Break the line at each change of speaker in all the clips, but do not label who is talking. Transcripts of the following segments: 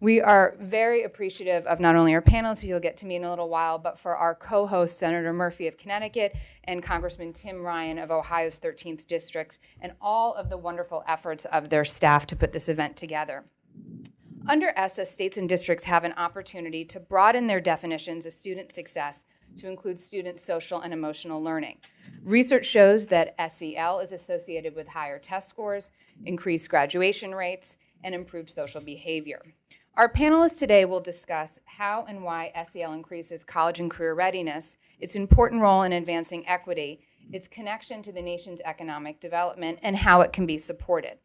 We are very appreciative of not only our panelists, who you'll get to meet in a little while, but for our co host, Senator Murphy of Connecticut and Congressman Tim Ryan of Ohio's 13th District, and all of the wonderful efforts of their staff to put this event together. Under ESSA, states and districts have an opportunity to broaden their definitions of student success to include student social and emotional learning. Research shows that SEL is associated with higher test scores, increased graduation rates, and improved social behavior. Our panelists today will discuss how and why SEL increases college and career readiness, its important role in advancing equity, its connection to the nation's economic development, and how it can be supported.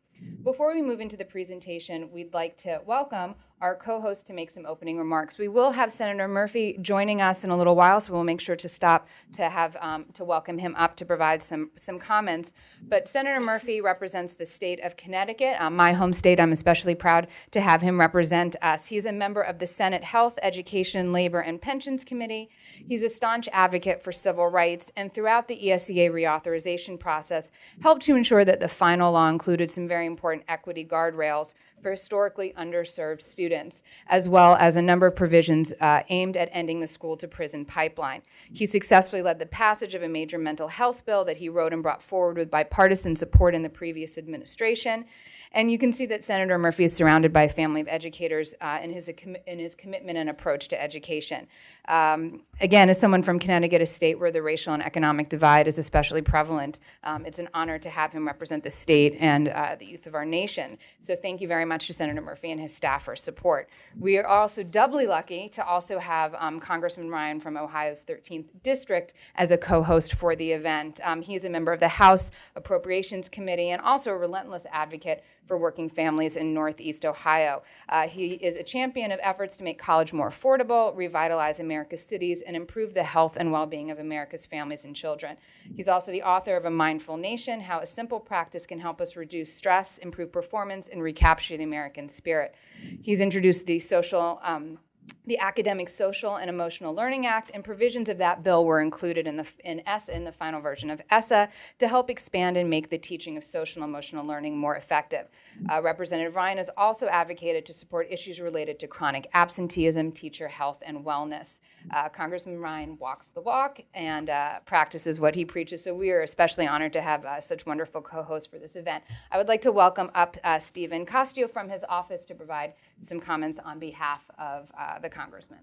Before we move into the presentation, we'd like to welcome our co-host to make some opening remarks. We will have Senator Murphy joining us in a little while, so we'll make sure to stop to have um, to welcome him up to provide some some comments. But Senator Murphy represents the state of Connecticut, um, my home state. I'm especially proud to have him represent us. He's a member of the Senate Health, Education, Labor, and Pensions Committee. He's a staunch advocate for civil rights, and throughout the ESEA reauthorization process, helped to ensure that the final law included some very important equity guardrails for historically underserved students, as well as a number of provisions uh, aimed at ending the school to prison pipeline. He successfully led the passage of a major mental health bill that he wrote and brought forward with bipartisan support in the previous administration. And you can see that Senator Murphy is surrounded by a family of educators uh, in, his, in his commitment and approach to education. Um, again, as someone from Connecticut, a state where the racial and economic divide is especially prevalent, um, it's an honor to have him represent the state and uh, the youth of our nation. So thank you very much to Senator Murphy and his staff for support. We are also doubly lucky to also have um, Congressman Ryan from Ohio's 13th District as a co-host for the event. Um, he is a member of the House Appropriations Committee and also a relentless advocate for working families in Northeast Ohio. Uh, he is a champion of efforts to make college more affordable, revitalize America's cities, and improve the health and well being of America's families and children. He's also the author of A Mindful Nation How a Simple Practice Can Help Us Reduce Stress, Improve Performance, and Recapture the American Spirit. He's introduced the social um, the Academic, Social, and Emotional Learning Act, and provisions of that bill were included in the in ESSA, in the final version of ESSA, to help expand and make the teaching of social and emotional learning more effective. Uh, Representative Ryan has also advocated to support issues related to chronic absenteeism, teacher health, and wellness. Uh, Congressman Ryan walks the walk and uh, practices what he preaches, so we are especially honored to have uh, such wonderful co-hosts for this event. I would like to welcome up uh, Stephen Costio from his office to provide some comments on behalf of uh, the congressman.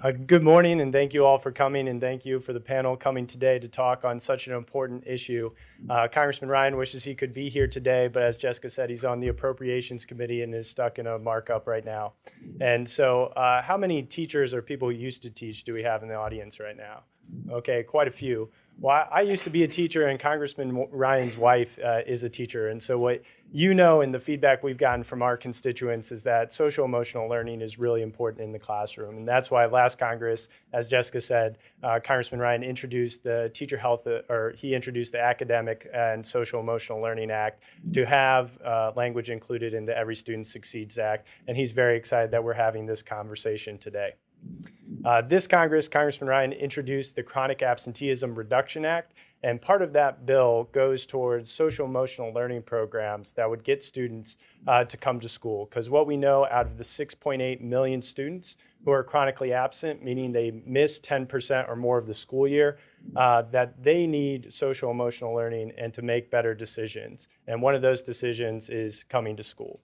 Uh, good morning, and thank you all for coming, and thank you for the panel coming today to talk on such an important issue. Uh, Congressman Ryan wishes he could be here today, but as Jessica said, he's on the Appropriations Committee and is stuck in a markup right now. And so, uh, how many teachers or people who used to teach do we have in the audience right now? Okay, quite a few. Well, I used to be a teacher, and Congressman Ryan's wife uh, is a teacher. And so, what you know, and the feedback we've gotten from our constituents is that social emotional learning is really important in the classroom. And that's why last Congress, as Jessica said, uh, Congressman Ryan introduced the Teacher Health, uh, or he introduced the Academic and Social Emotional Learning Act to have uh, language included in the Every Student Succeeds Act. And he's very excited that we're having this conversation today. Uh, this Congress, Congressman Ryan introduced the Chronic Absenteeism Reduction Act, and part of that bill goes towards social emotional learning programs that would get students uh, to come to school. Because what we know out of the 6.8 million students who are chronically absent, meaning they miss 10% or more of the school year, uh, that they need social emotional learning and to make better decisions. And one of those decisions is coming to school.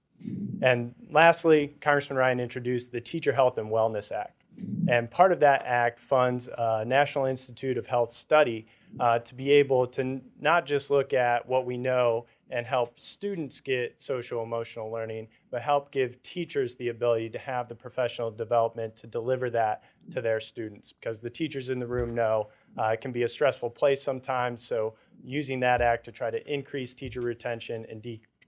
And lastly, Congressman Ryan introduced the Teacher Health and Wellness Act. And part of that act funds a National Institute of Health study uh, to be able to not just look at what we know and help students get social emotional learning, but help give teachers the ability to have the professional development to deliver that to their students. Because the teachers in the room know uh, it can be a stressful place sometimes. So using that act to try to increase teacher retention and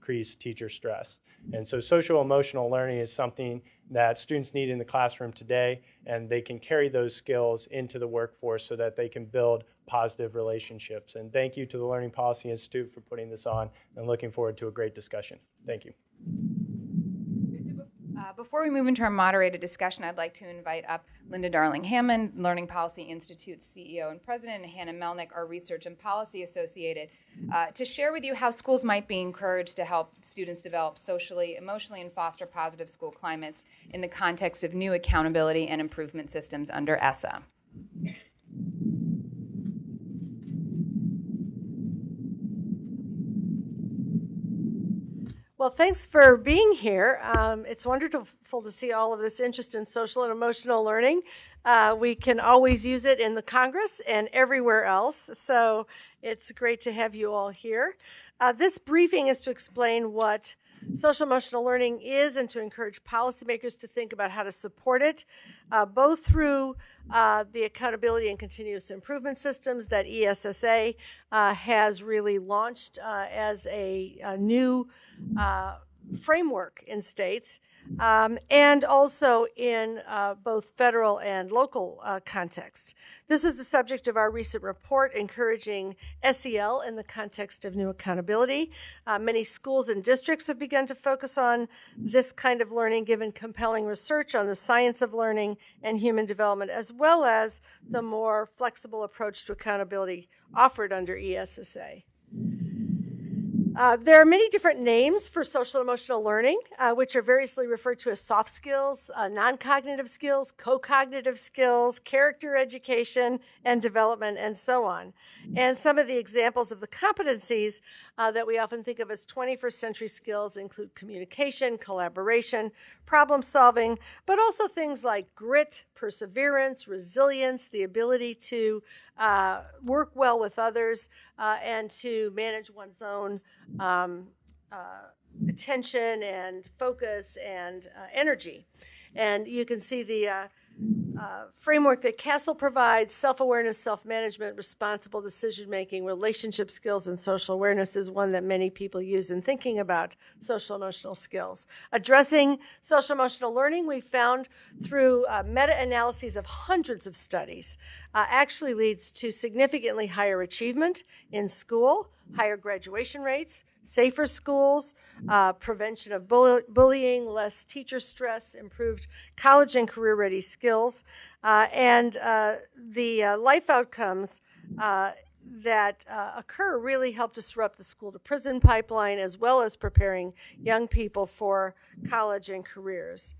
decrease teacher stress. And so social emotional learning is something that students need in the classroom today, and they can carry those skills into the workforce so that they can build positive relationships. And thank you to the Learning Policy Institute for putting this on, and looking forward to a great discussion. Thank you.
Uh, before we move into our moderated discussion, I'd like to invite up Linda Darling Hammond, Learning Policy Institute CEO and President, and Hannah Melnick, our Research and Policy Associated uh, to share with you how schools might be encouraged to help students develop socially, emotionally, and foster positive school climates in the context of new accountability and improvement systems under ESSA.
Well, thanks for being here. Um, it's wonderful to see all of this interest in social and emotional learning. Uh, we can always use it in the Congress and everywhere else, so it's great to have you all here. Uh, this briefing is to explain what social emotional learning is and to encourage policymakers to think about how to support it, uh, both through uh, the accountability and continuous improvement systems that ESSA uh, has really launched uh, as a, a new uh, framework in states. Um, and also in uh, both federal and local uh, contexts. This is the subject of our recent report encouraging SEL in the context of new accountability. Uh, many schools and districts have begun to focus on this kind of learning given compelling research on the science of learning and human development, as well as the more flexible approach to accountability offered under ESSA. Uh, there are many different names for social emotional learning, uh, which are variously referred to as soft skills, uh, non cognitive skills, co cognitive skills, character education and development, and so on. And some of the examples of the competencies uh, that we often think of as 21st century skills include communication, collaboration, problem solving, but also things like grit, perseverance, resilience, the ability to uh, work well with others, uh, and to manage one's own um, uh, attention and focus and uh, energy. And you can see the uh, framework that CASEL provides self awareness, self management, responsible decision making, relationship skills, and social awareness is one that many people use in thinking about social emotional skills. Addressing social emotional learning, we found through uh, meta analyses of hundreds of studies, uh, actually leads to significantly higher achievement in school, higher graduation rates, safer schools, uh, prevention of bull- bullying, less teacher stress, improved college and career ready skills, uh, and uh, the uh, life outcomes. Uh, that uh, occur really help disrupt the school to prison pipeline as well as preparing young people for college and careers.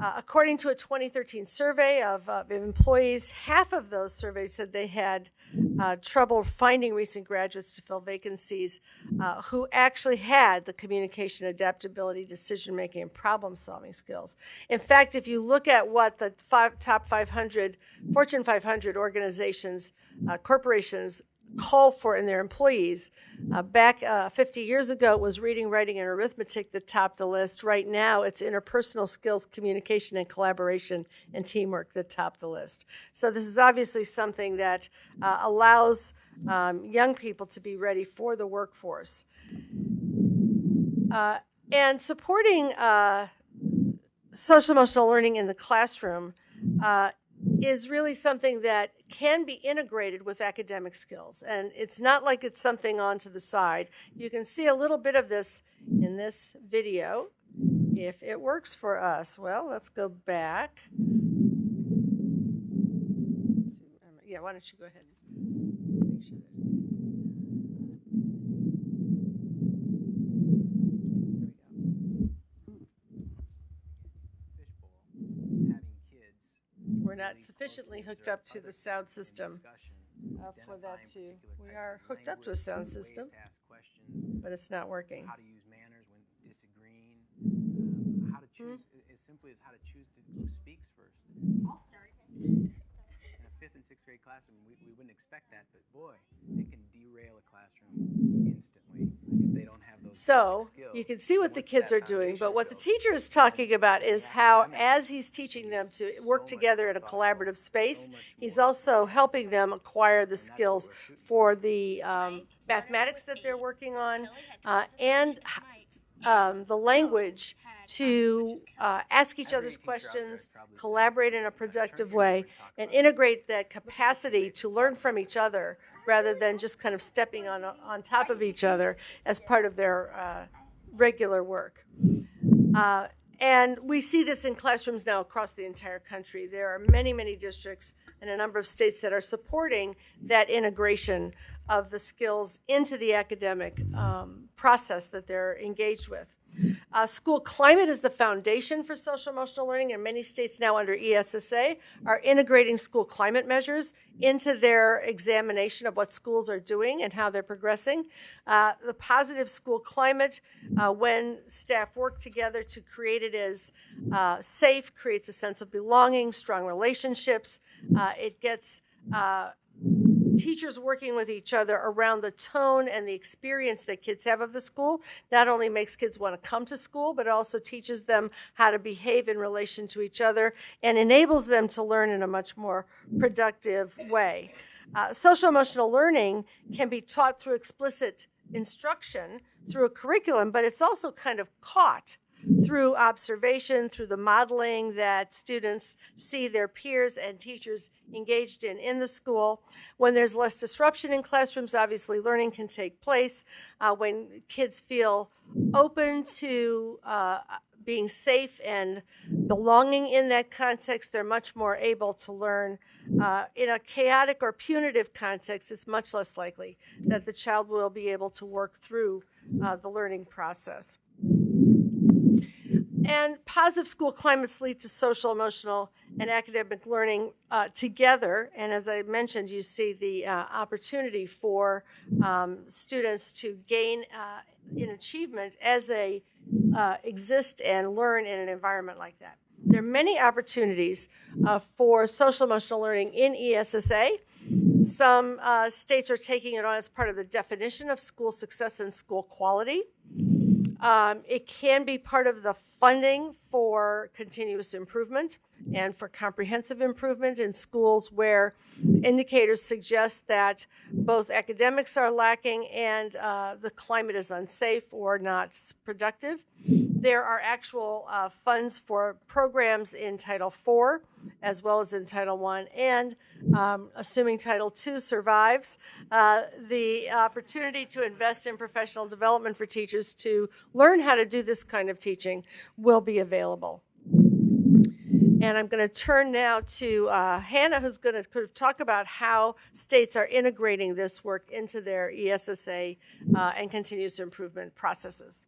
Uh, according to a 2013 survey of, uh, employees, half of those surveys said they had uh, trouble finding recent graduates to fill vacancies uh, who actually had the communication, adaptability, decision making, and problem solving skills. In fact, if you look at what the five, top 500 Fortune 500 organizations, uh, corporations call for in their employees. Uh, back uh, 50 years ago, it was reading, writing, and arithmetic that topped the list. Right now, it's interpersonal skills, communication, and collaboration and teamwork that top the list. So, this is obviously something that uh, allows um, young people to be ready for the workforce. Uh, and supporting uh, social emotional learning in the classroom uh, Mm-hmm. is really something that can be integrated with academic skills. And it's not like it's something on to the side. You can see a little bit of this in this video if it works for us. Well, let's go back. Yeah, why don't you go ahead? Make sure that-
fishbowl, having kids.
We're not sufficiently hooked up to the sound system. uh, for that to- we are hooked up to a sound system.
to ask questions,
but it's not working.
how to use manners when disagreeing, um, how to
Hmm?
choose, as simply as how to choose to, who speaks first. In a fifth and sixth grade classroom, we, we wouldn't expect that, but boy, it can derail a classroom instantly if they don't have those
So you can see what the kids are doing, but what the teacher is talking about is how, as he's teaching them to work together in a collaborative space, he's also helping them acquire the skills for the um, mathematics that they're working on uh, and um, the language to uh, ask each other's
teacher out there has
questions, collaborate in a
something like that.
productive way, and integrate that capacity to learn from each other rather than just kind of stepping on, on top of each other as part of their uh, regular work. Uh, and we see this in classrooms now across the entire country. There are many, many districts and a number of states that are supporting that integration of the skills into the academic um, process that they're engaged with. Uh, school climate is the foundation for social emotional learning, and many states now under ESSA are integrating school climate measures into their examination of what schools are doing and how they're progressing. Uh, the positive school climate, uh, when staff work together to create it, is uh, safe, creates a sense of belonging, strong relationships. Uh, it gets uh, teachers working with each other around the tone and the experience that kids have of the school not only makes kids want to come to school, but also teaches them how to behave in relation to each other and enables them to learn in a much more productive way. Uh, social emotional learning can be taught through explicit instruction, through a curriculum, but it's also kind of caught through observation, through the modeling that students see their peers and teachers engaged in in the school. When there's less disruption in classrooms, obviously learning can take place. Uh, when kids feel open to uh, being safe and belonging in that context, they're much more able to learn. Uh, in a chaotic or punitive context, it's much less likely that the child will be able to work through uh, the learning process. And positive school climates lead to social, emotional, and academic learning uh, together. And as I mentioned, you see the uh, opportunity for um, students to gain uh, in achievement as they uh, exist and learn in an environment like that. There are many opportunities uh, for social, emotional learning in ESSA. Some uh, states are taking it on as part of the definition of school success and school quality. Um, it can be part of the funding for continuous improvement and for comprehensive improvement in schools where indicators suggest that both academics are lacking and uh, the climate is unsafe or not productive. There are actual uh, funds for programs in Title IV as well as in Title I, and um, assuming Title II survives, uh, the opportunity to invest in professional development for teachers to learn how to do this kind of teaching will be available. And I'm going to turn now to uh, Hannah, who's going to talk about how states are integrating this work into their ESSA uh, and continuous improvement processes.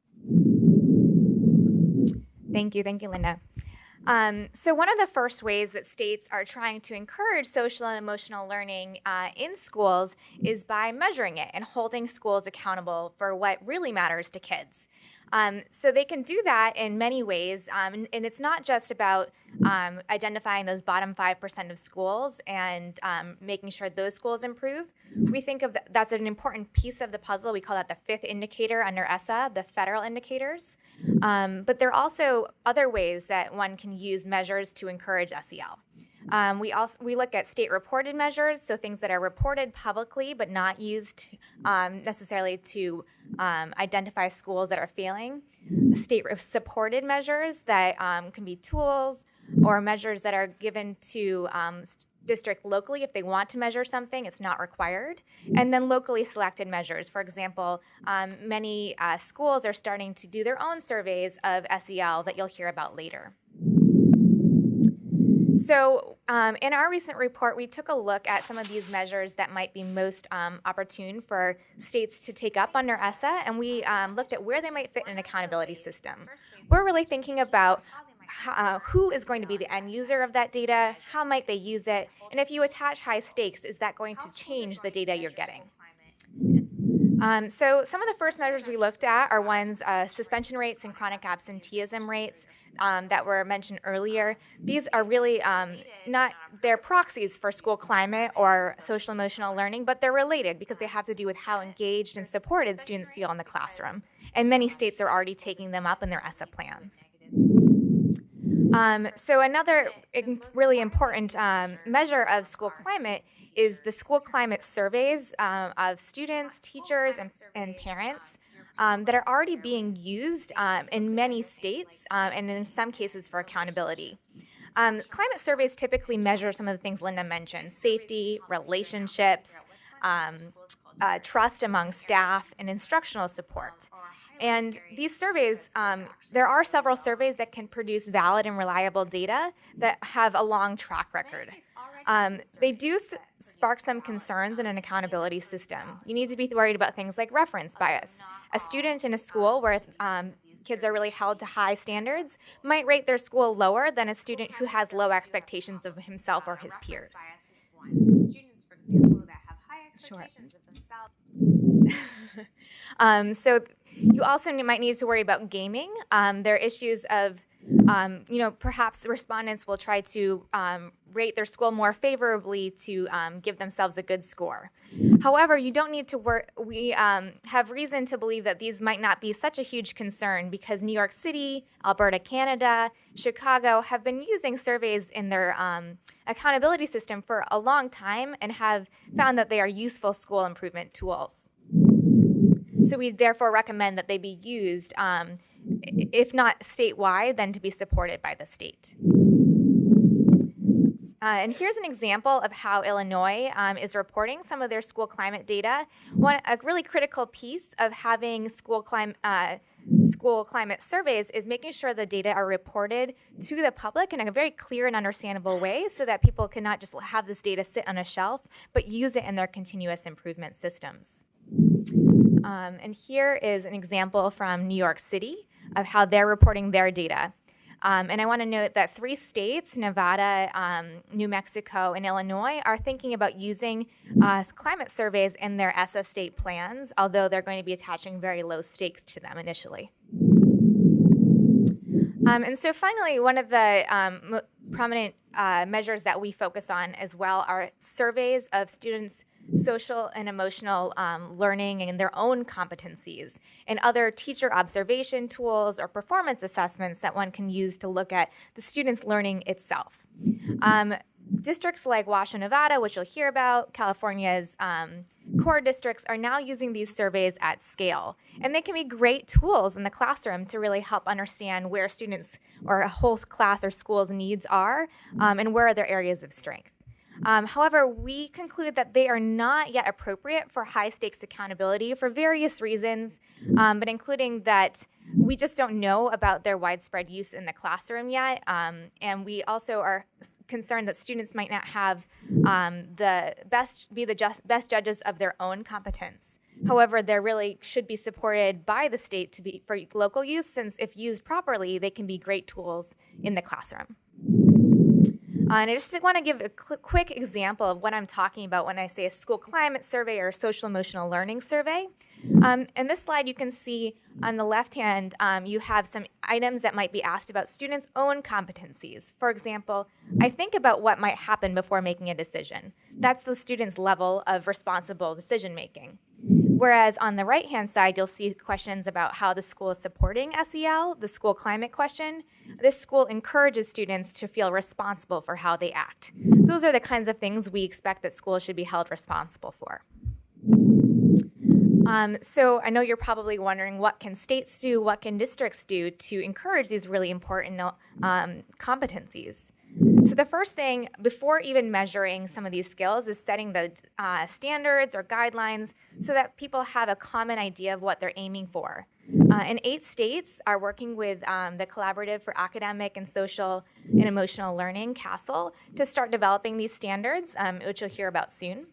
Thank you. Thank you, Linda. Um, so, one of the first ways that states are trying to encourage social and emotional learning uh, in schools is by measuring it and holding schools accountable for what really matters to kids. Um, so, they can do that in many ways. Um, and, and it's not just about um, identifying those bottom 5% of schools and um, making sure those schools improve. We think of th- that's an important piece of the puzzle. We call that the fifth indicator under ESSA, the federal indicators. Um, but there are also other ways that one can use measures to encourage SEL. Um, we also we look at state reported measures, so things that are reported publicly but not used um, necessarily to um, identify schools that are failing. State supported measures that um, can be tools or measures that are given to um, district locally if they want to measure something it's not required. And then locally selected measures. For example um, many uh, schools are starting to do their own surveys of sel that you'll hear about later so, um, in our recent report, we took a look at some of these measures that might be most um, opportune for states to take up under ESSA, and we um, looked at where they might fit in an accountability system. We're really thinking about uh, who is going to be the end user of that data, how might they use it, and if you attach high stakes, is that going to change the data you're getting? Um, so some of the first measures we looked at are ones uh, suspension rates and chronic absenteeism rates um, that were mentioned earlier. These are really um, not they're proxies for school climate or social emotional learning, but they're related because they have to do with how engaged and supported students feel in the classroom. And many states are already taking them up in their ESSA plans. Um, so another really important um, measure of school climate is the school climate surveys um, of students, teachers, and, and parents um, that are already being used um, in many states um, and in some cases for accountability. Climate surveys typically measure some of the things Linda mentioned safety, relationships, uh, trust among staff, and instructional support. And these surveys, um, there are several surveys that can produce valid and reliable data that have a long track record. Um, they do s- spark some concerns in an accountability system. You need to be worried about things like reference bias. A student in a school where um, kids are really held to high standards might rate their school lower than a student who has low expectations of himself or his peers.
Students, for example, that have high
Sure.
expectations of themselves.
Um, so you also might need to worry about gaming. Um, there are issues of, um, you know, perhaps the respondents will try to um, rate their school more favorably to um, give themselves a good score. However, you don't need to work. We um, have reason to believe that these might not be such a huge concern because New York City, Alberta, Canada, Chicago have been using surveys in their um, accountability system for a long time and have found that they are useful school improvement tools. So we therefore recommend that they be used, um, if not statewide, then to be supported by the state. Uh, and here's an example of how Illinois um, is reporting some of their school climate data. One, a really critical piece of having school climate uh, school climate surveys is making sure the data are reported to the public in a very clear and understandable way, so that people can not just have this data sit on a shelf, but use it in their continuous improvement systems. Um, and here is an example from New York City of how they're reporting their data. Um, and I want to note that three states, Nevada, um, New Mexico, and Illinois, are thinking about using uh, climate surveys in their ESSA state plans, although they're going to be attaching very low stakes to them initially. Um, and so finally, one of the um, prominent uh, measures that we focus on as well are surveys of students' social and emotional um, learning and their own competencies, and other teacher observation tools or performance assessments that one can use to look at the student's learning itself. Um, districts like Washoe, Nevada, which you'll hear about, California's um, core districts are now using these surveys at scale. And they can be great tools in the classroom to really help understand where students or a whole class or school's needs are um, and where are their areas of strength. Um, however, we conclude that they are not yet appropriate for high stakes accountability for various reasons, um, but including that we just don't know about their widespread use in the classroom yet. Um, and we also are concerned that students might not have um, the best, be the just, best judges of their own competence. However, they really should be supported by the state to be for local use, since if used properly, they can be great tools in the classroom. Uh, and I just want to give a cl- quick example of what I'm talking about when I say a school climate survey or social emotional learning survey. Um, in this slide, you can see on the left hand, um, you have some items that might be asked about students' own competencies. For example, I think about what might happen before making a decision. That's the student's level of responsible decision making. Whereas on the right hand side, you'll see questions about how the school is supporting SEL, the school climate question. This school encourages students to feel responsible for how they act. Those are the kinds of things we expect that schools should be held responsible for. Um, so I know you're probably wondering what can states do, what can districts do to encourage these really important um, competencies. So the first thing, before even measuring some of these skills, is setting the uh, standards or guidelines so that people have a common idea of what they're aiming for. Uh, and eight states are working with um, the Collaborative for Academic and Social and Emotional Learning, CASEL, to start developing these standards, um, which you'll hear about soon.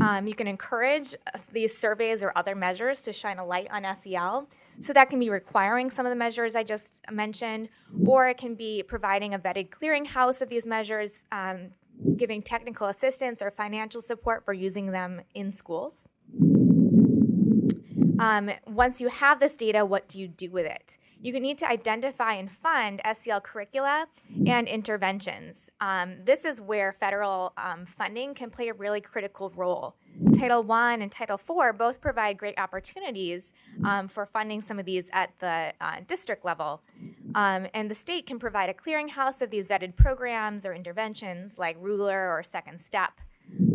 Um, you can encourage uh, these surveys or other measures to shine a light on SEL. So that can be requiring some of the measures I just mentioned, or it can be providing a vetted clearinghouse of these measures, um, giving technical assistance or financial support for using them in schools. Um, once you have this data, what do you do with it? You need to identify and fund SEL curricula and interventions. Um, this is where federal um, funding can play a really critical role. Title I and Title IV both provide great opportunities um, for funding some of these at the uh, district level. Um, and the state can provide a clearinghouse of these vetted programs or interventions like Ruler or Second Step.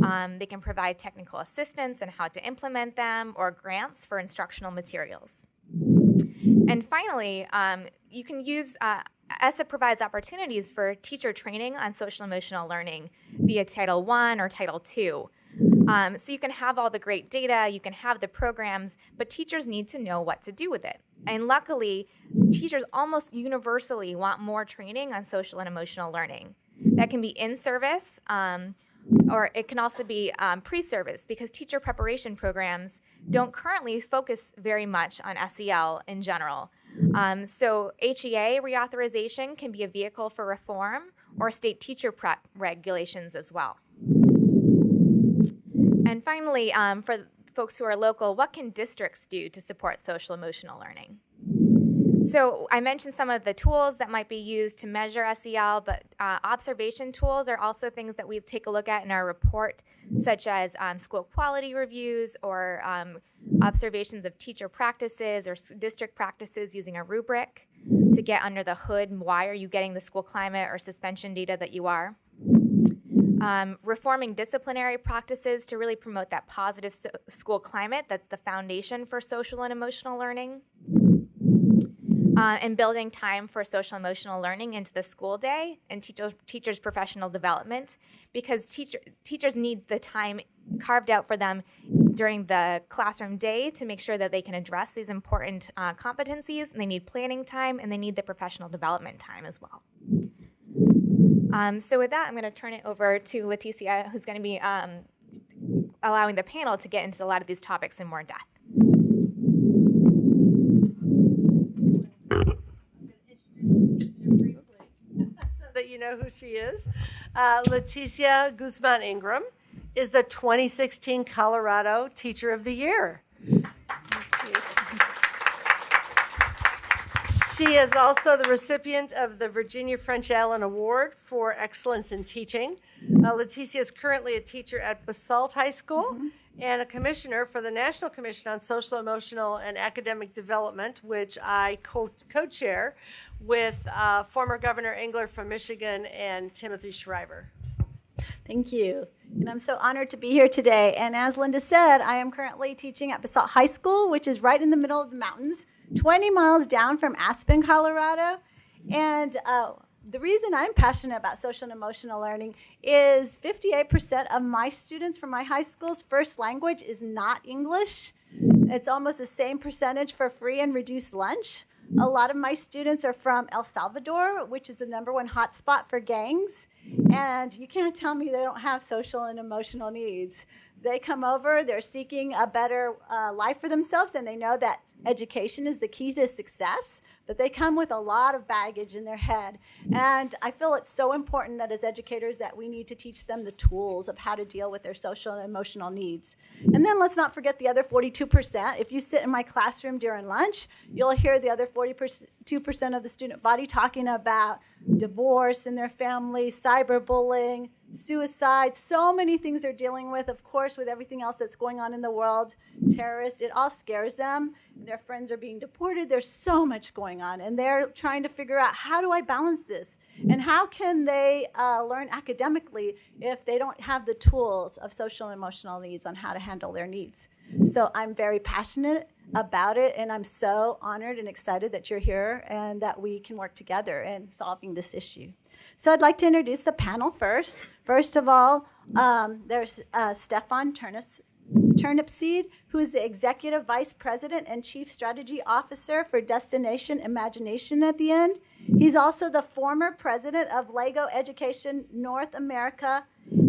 Um, they can provide technical assistance in how to implement them or grants for instructional materials. And finally, um, you can use, uh, ESSA provides opportunities for teacher training on social emotional learning via Title I or Title II. Um, so you can have all the great data, you can have the programs, but teachers need to know what to do with it. And luckily, teachers almost universally want more training on social and emotional learning. That can be in service, um, or it can also be um, pre service because teacher preparation programs don't currently focus very much on SEL in general. Um, so, HEA reauthorization can be a vehicle for reform or state teacher prep regulations as well. And finally, um, for folks who are local, what can districts do to support social emotional learning? So I mentioned some of the tools that might be used to measure SEL, but uh, observation tools are also things that we take a look at in our report, such as um, school quality reviews or um, observations of teacher practices or district practices using a rubric to get under the hood. Why are you getting the school climate or suspension data that you are? Um, reforming disciplinary practices to really promote that positive so- school climate that's the foundation for social and emotional learning uh, and building time for social emotional learning into the school day and teachers teachers professional development because teacher, teachers need the time carved out for them during the classroom day to make sure that they can address these important uh, competencies. And they need planning time and they need the professional development time as well. Um, so with that i'm going to turn it over to leticia who's going to be um, allowing the panel to get into a lot of these topics in more depth
that you know who she is. Uh, Leticia Guzman Ingram is the 2016 Colorado Teacher of the Year. She is also the recipient of the Virginia French Allen Award for Excellence in Teaching. Uh, Leticia is currently a teacher at Basalt High School and a commissioner for the National Commission on Social, Emotional, and Academic Development, which I co chair with uh, former Governor Engler from Michigan and Timothy Shriver.
Thank you. And I'm so honored to be here today. And as Linda said, I am currently teaching at Basalt High School, which is right in the middle of the mountains, 20 miles down from Aspen, Colorado. And uh, the reason I'm passionate about social and emotional learning is 58% of my students from my high school's first language is not English. It's almost the same percentage for free and reduced lunch. A lot of my students are from El Salvador, which is the number one hotspot for gangs. And you can't tell me they don't have social and emotional needs. They come over, they're seeking a better uh, life for themselves, and they know that education is the key to success, but they come with a lot of baggage in their head. And I feel it's so important that as educators that we need to teach them the tools of how to deal with their social and emotional needs. And then let's not forget the other 42%. If you sit in my classroom during lunch, you'll hear the other 42% of the student body talking about divorce in their family, cyberbullying, suicide, so many things they're dealing with, of course, with everything else that's going on in the world, terrorists, it all scares them. Their friends are being deported. There's so much going on, and they're trying to figure out how do I balance this? And how can they uh, learn academically if they don't have the tools of social and emotional needs on how to handle their needs? So I'm very passionate about it, and I'm so honored and excited that you're here and that we can work together in solving this issue. So I'd like to introduce the panel first. First of all, um, there's uh, Stefan Turnipseed, who is the Executive Vice President and Chief Strategy Officer for Destination Imagination at the end. He's also the former president of Lego Education North America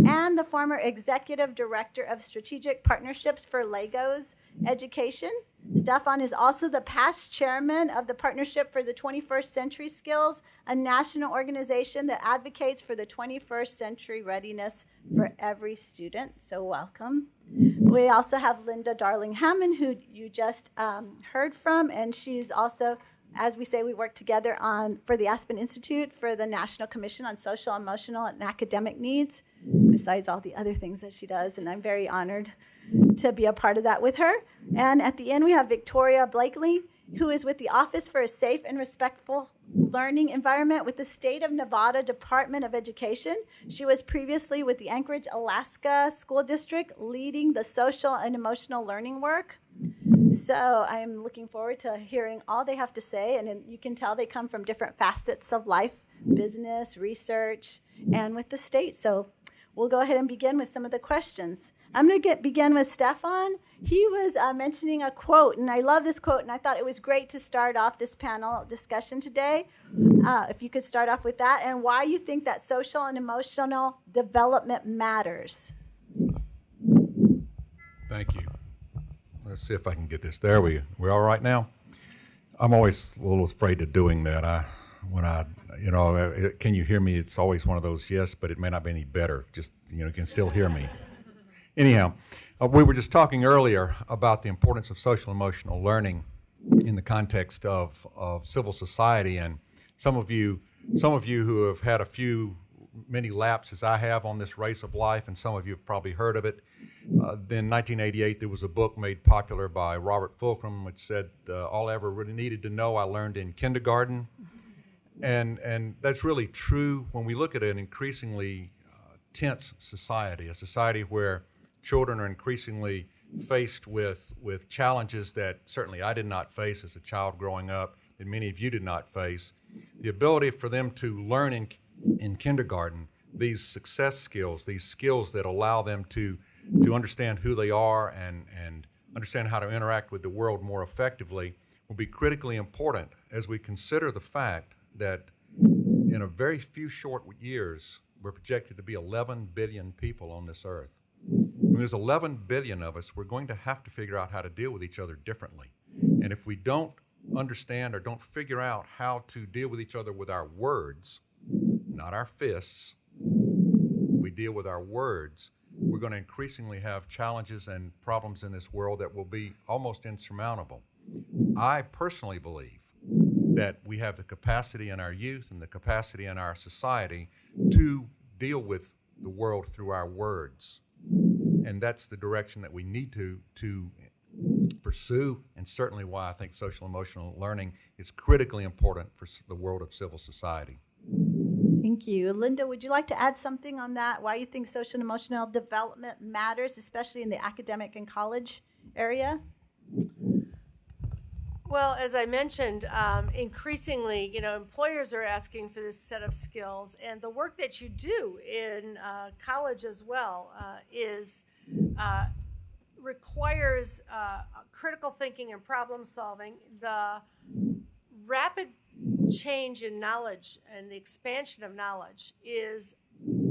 and the former Executive Director of Strategic Partnerships for Legos Education. Stefan is also the past chairman of the Partnership for the 21st Century Skills, a national organization that advocates for the 21st century readiness for every student. So, welcome. We also have Linda Darling Hammond, who you just um, heard from, and she's also as we say, we work together on for the Aspen Institute for the National Commission on Social, Emotional, and Academic Needs, besides all the other things that she does. And I'm very honored to be a part of that with her. And at the end, we have Victoria Blakely, who is with the Office for a Safe and Respectful Learning Environment with the State of Nevada Department of Education. She was previously with the Anchorage, Alaska School District, leading the social and emotional learning work. So I'm looking forward to hearing all they have to say. And you can tell they come from different facets of life business, research, and with the state. So we'll go ahead and begin with some of the questions. I'm going to get begin with Stefan. He was uh, mentioning a quote, and I love this quote, and I thought it was great to start off this panel discussion today. Uh, if you could start off with that, and why you think that social and emotional development matters.
Thank you. Let's see if I can get this. There we we all right now. I'm always a little afraid of doing that. I when I you know uh, can you hear me? It's always one of those yes, but it may not be any better. Just you know you can still hear me. Anyhow, uh, we were just talking earlier about the importance of social emotional learning in the context of, of civil society, and some of you some of you who have had a few many laps as I have on this race of life, and some of you have probably heard of it. Uh, then 1988, there was a book made popular by Robert Fulghum, which said, uh, "All I ever really needed to know, I learned in kindergarten," and and that's really true when we look at an increasingly uh, tense society, a society where children are increasingly faced with with challenges that certainly I did not face as a child growing up, that many of you did not face. The ability for them to learn in in kindergarten these success skills, these skills that allow them to to understand who they are and and understand how to interact with the world more effectively will be critically important as we consider the fact that in a very few short years we're projected to be 11 billion people on this earth. When there's 11 billion of us, we're going to have to figure out how to deal with each other differently. And if we don't understand or don't figure out how to deal with each other with our words, not our fists, we deal with our words, we're going to increasingly have challenges and problems in this world that will be almost insurmountable. I personally believe that we have the capacity in our youth and the capacity in our society to deal with the world through our words. And that's the direction that we need to, to pursue, and certainly why I think social emotional learning is critically important for the world of civil society.
Thank you. Linda, would you like to add something on that? Why you think social and emotional development matters, especially in the academic and college area?
Well, as I mentioned, um, increasingly, you know, employers are asking for this set of skills, and the work that you do in uh, college as well uh, is uh, requires uh, critical thinking and problem solving. The rapid change in knowledge and the expansion of knowledge is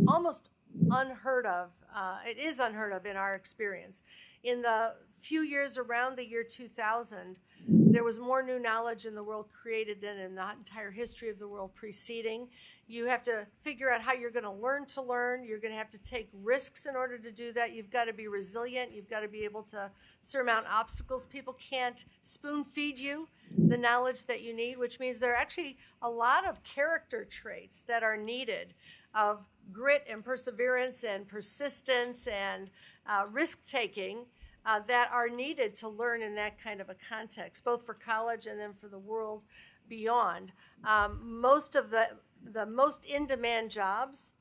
almost unheard of. Uh, it is unheard of in our experience. In the few years around the year 2000, there was more new knowledge in the world created than in the entire history of the world preceding. You have to figure out how you're going to learn to learn. You're going to have to take risks in order to do that. You've got to be resilient. You've got to be able to surmount obstacles. People can't spoon feed you the knowledge that you need, which means there are actually a lot of character traits that are needed of grit and perseverance and persistence and uh, risk taking uh, that are needed to learn in that kind of a context, both for college and then for the world beyond. Um, most of the the most in-demand jobs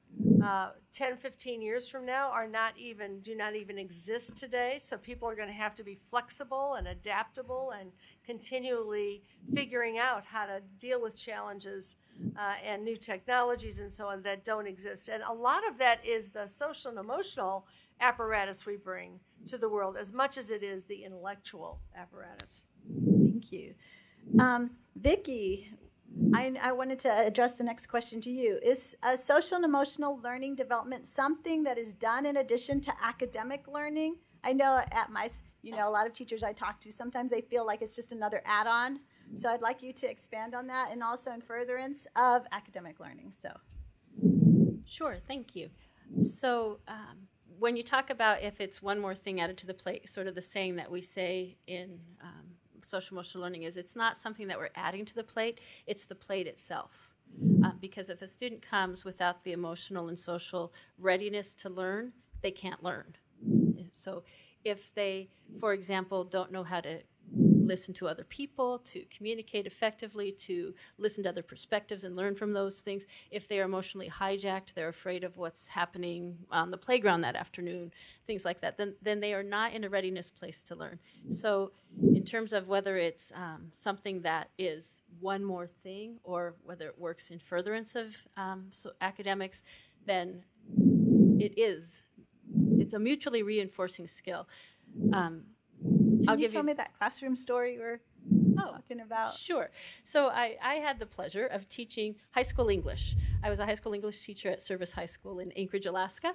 uh, 10 15 years from now are not even do not even exist today. So people are going to have to be flexible and adaptable and continually figuring out how to deal with challenges uh, and new technologies and so on that don't exist. And a lot of that is the social and emotional apparatus we bring to the world as much as it is the intellectual apparatus.
Thank you. Um, Vicki, I, I, wanted to address the next question to you. Is social and emotional learning development something that is done in addition to academic learning? I know at my, you know, a lot of teachers I talk to, sometimes they feel like it's just another add-on. So I'd like you to expand on that and also in furtherance of academic learning. So.
Sure, thank you. So um, when you talk about if it's one more thing added to the plate, sort of the saying that we say in um, social emotional learning is it's not something that we're adding to the plate, it's the plate itself. Uh, because if a student comes without the emotional and social readiness to learn, they can't learn. So if they, for example, don't know how to listen to other people, to communicate effectively, to listen to other perspectives and learn from those things. If they are emotionally hijacked, they're afraid of what's happening on the playground that afternoon, things like that, then, then they are not in a readiness place to learn. So, in terms of whether it's um, something that is one more thing or whether it works in furtherance of um, so academics, then it is. It's a mutually reinforcing skill. Um,
Can
I'll
you
give
tell
you
me that classroom story you were
Oh,
talking about?
Sure. So I, I had the pleasure of teaching high school English. I was a high school English teacher at Service High School in Anchorage, Alaska.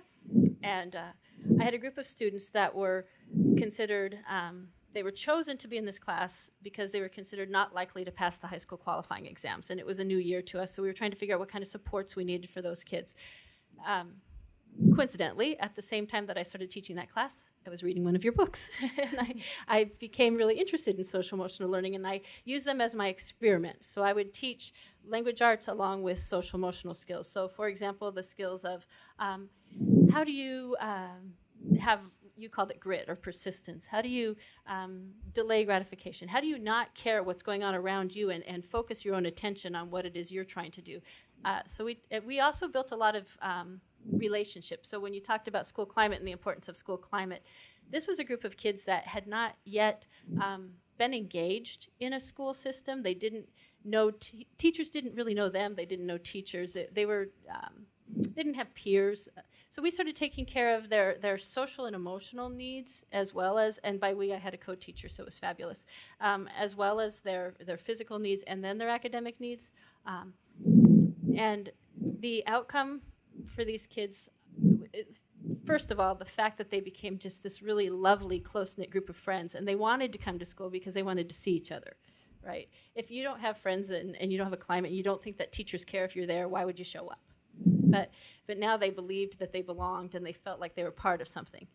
And uh, I had a group of students that were considered, um, they were chosen to be in this class because they were considered not likely to pass the high school qualifying exams. And it was a new year to us, so we were trying to figure out what kind of supports we needed for those kids. Um, coincidentally, at the same time that I started teaching that class, I was reading one of your books. and I, I became really interested in social emotional learning, and I used them as my experiment. So I would teach language arts along with social emotional skills. So, for example, the skills of um, how do you um, have you called it grit or persistence. How do you um, delay gratification? How do you not care what's going on around you and, and focus your own attention on what it is you're trying to do? Uh, so we, uh, we also built a lot of um, relationships. So when you talked about school climate and the importance of school climate, this was a group of kids that had not yet um, been engaged in a school system. They didn't know, teachers didn't really know them. They didn't know teachers. They, were, um, didn't have peers. So we started taking care of their, their social and emotional needs as well as, and by we I had a co-teacher, so it was fabulous, um, as well as their, their physical needs and then their academic needs. Um, and the outcome for these kids, it, first of all, the fact that they became just this really lovely, close knit group of friends, and they wanted to come to school because they wanted to see each other, right? If you don't have friends and, and you don't have a climate, you don't think that teachers care if you're there, why would you show up? But, but now they believed that they belonged and they felt like they were part of something.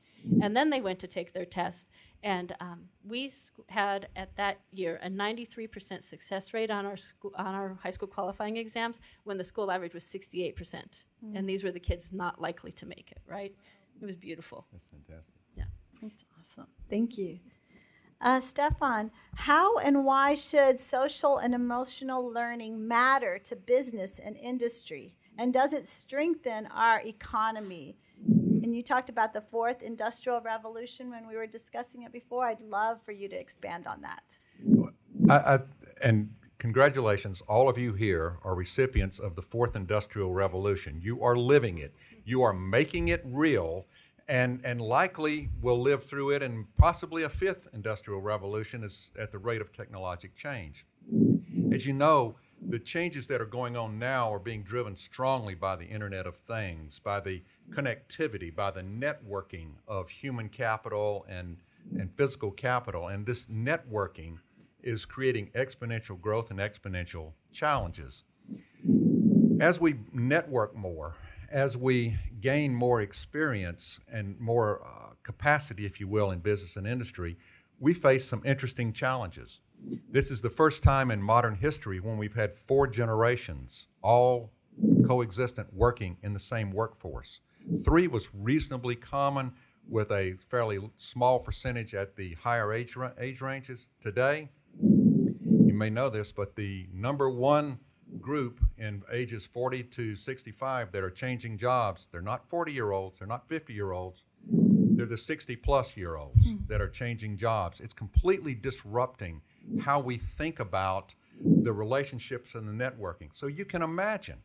And then they went to take their test. And um, we had at that year a 93% success rate on our, school, on our high school qualifying exams when the school average was 68%. Mm. And these were the kids not likely to make it, right? It was beautiful.
That's fantastic.
Yeah.
That's awesome. Thank you. Uh, Stefan, how and why should social and emotional learning matter to business and industry? And does it strengthen our economy? And you talked about the fourth industrial revolution when we were discussing it before. I'd love for you to expand on that.
I, I, and congratulations, all of you here are recipients of the fourth industrial revolution. You are living it, you are making it real, and, and likely will live through it, and possibly a fifth industrial revolution is at the rate of technologic change. As you know, the changes that are going on now are being driven strongly by the Internet of Things, by the connectivity, by the networking of human capital and, and physical capital. And this networking is creating exponential growth and exponential challenges. As we network more, as we gain more experience and more uh, capacity, if you will, in business and industry, we face some interesting challenges. This is the first time in modern history when we've had four generations all coexistent working in the same workforce. Three was reasonably common with a fairly small percentage at the higher age, age ranges. Today, you may know this, but the number one group in ages 40 to 65 that are changing jobs, they're not 40 year olds, they're not 50 year olds, they're the 60 plus year olds mm. that are changing jobs. It's completely disrupting how we think about the relationships and the networking. So you can imagine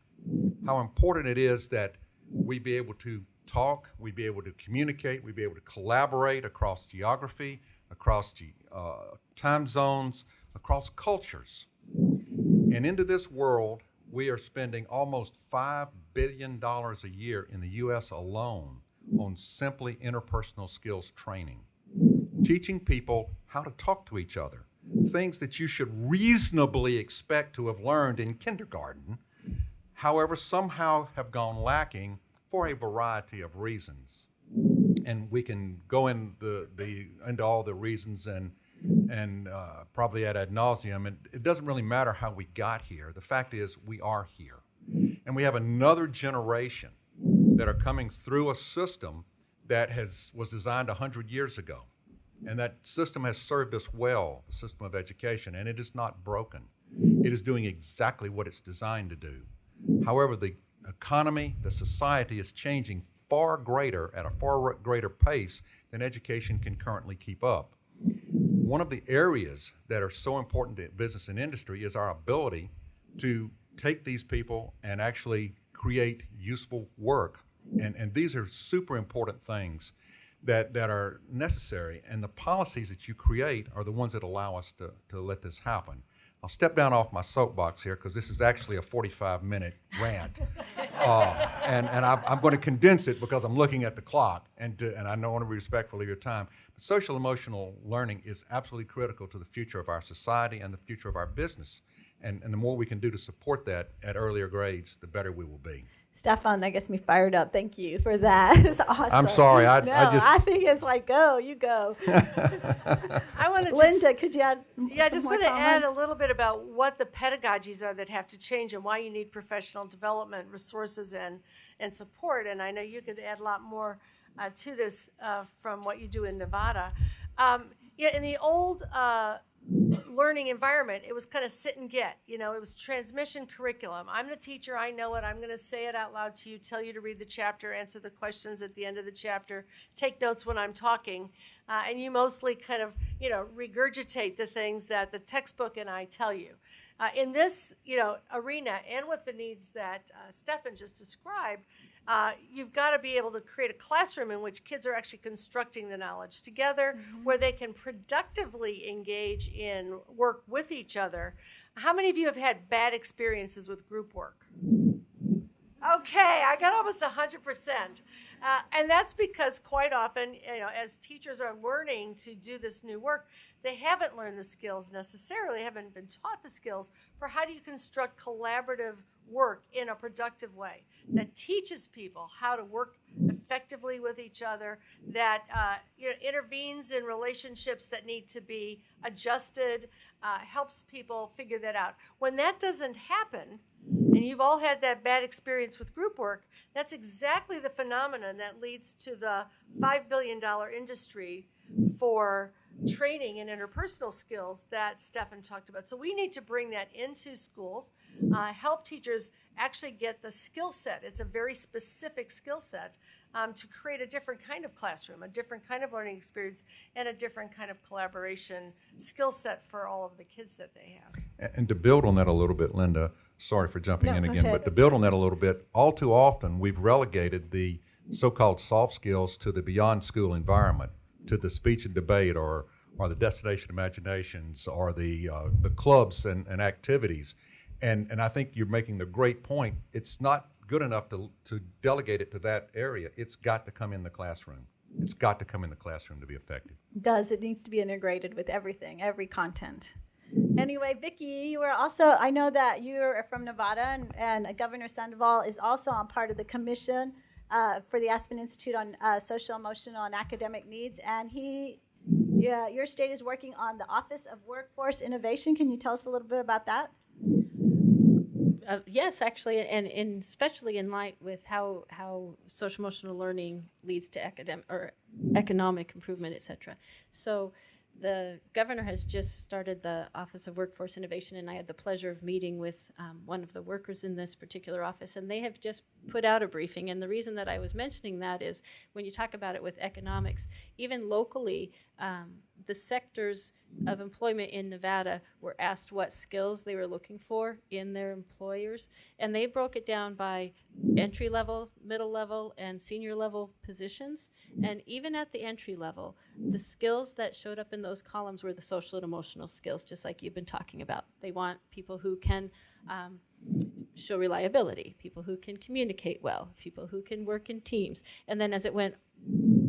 how important it is that we be able to talk, we be able to communicate, we be able to collaborate across geography, across ge- uh, time zones, across cultures. And into this world, we are spending almost $5 billion a year in the U.S. alone on simply interpersonal skills training, teaching people how to talk to each other, things that you should reasonably expect to have learned in kindergarten, however, somehow have gone lacking for a variety of reasons. And we can go in the, the, into all the reasons and, and uh, probably at ad nauseum. And it doesn't really matter how we got here. The fact is, we are here. And we have another generation that are coming through a system that has, was designed 100 years ago. And that system has served us well, the system of education, and it is not broken. It is doing exactly what it's designed to do. However, the economy, the society is changing far greater, at a far greater pace than education can currently keep up. One of the areas that are so important to business and industry is our ability to take these people and actually create useful work And, and these are super important things that, that are necessary. And the policies that you create are the ones that allow us to, to let this happen. I'll step down off my soapbox here because this is actually a 45 minute rant. uh, and and I'm, I'm going to condense it because I'm looking at the clock and, to, and I know I want to be respectful of your time. But social emotional learning is absolutely critical to the future of our society and the future of our business. And, and the more we can do to support that at earlier grades, the better we will be.
Stefan, that gets me fired up. Thank you for that. It's awesome.
I'm sorry, I- I just-
I think it's like go, you go.
I want to just
Linda, could you add?
Yeah, I just want to add a little bit about what the pedagogies are that have to change and why you need professional development resources and, and support. And I know you could add a lot more uh, to this uh, from what you do in Nevada. Um, yeah, in the old uh, learning environment, it was kind of sit and get. You know, it was transmission curriculum. I'm the teacher, I know it. I'm going to say it out loud to you, tell you to read the chapter, answer the questions at the end of the chapter, take notes when I'm talking. Uh, and you mostly kind of, you know, regurgitate the things that the textbook and I tell you. Uh, in this, you know, arena and with the needs that uh, Stefan just described, uh, you've got to be able to create a classroom in which kids are actually constructing the knowledge together, where they can productively engage in work with each other. How many of you have had bad experiences with group work? Okay, I got almost 100%. Uh, and that's because quite often, you know, as teachers are learning to do this new work, they haven't learned the skills necessarily, haven't been taught the skills for how do you construct collaborative work in a productive way that teaches people how to work effectively with each other, that uh, you know, intervenes in relationships that need to be adjusted, uh, helps people figure that out. When that doesn't happen, and you've all had that bad experience with group work, that's exactly the phenomenon that leads to the $5 billion industry for training in interpersonal skills that Stefan talked about. So we need to bring that into schools, uh, help teachers actually get the skill set. It's a very specific skill set um, to create a different kind of classroom, a different kind of learning experience, and a different kind of collaboration skill set for all of the kids that they have.
And to build on that a little bit, Linda, sorry for jumping
No,
in again, but to build on that a little bit, all too often we've relegated the so-called soft skills to the beyond school environment, to the speech and debate or or the destination imaginations or the uh, the clubs and, and activities. And and I think you're making the great point. It's not good enough to to delegate it to that area. It's got to come in the classroom. It's got to come in the classroom to be effective.
does. It needs to be integrated with everything, every content. Anyway, Vicki, you are also, I know that you're from Nevada and, and Governor Sandoval is also on part of the commission uh, for the Aspen Institute on uh, Social, Emotional, and Academic Needs. And he, yeah, your state is working on the Office of Workforce Innovation. Can you tell us a little bit about that?
Uh, yes, actually, and, and especially in light with how how social emotional learning leads to academic or economic improvement, et cetera. So, the governor has just started the Office of Workforce Innovation, and I had the pleasure of meeting with um, one of the workers in this particular office, and they have just put out a briefing. And the reason that I was mentioning that is when you talk about it with economics, even locally, um, the sectors of employment in Nevada were asked what skills they were looking for in their employers, and they broke it down by entry level, middle level, and senior level positions. And even at the entry level, the skills that showed up in those columns were the social and emotional skills, just like you've been talking about. They want people who can um, show reliability, people who can communicate well, people who can work in teams. And then as it went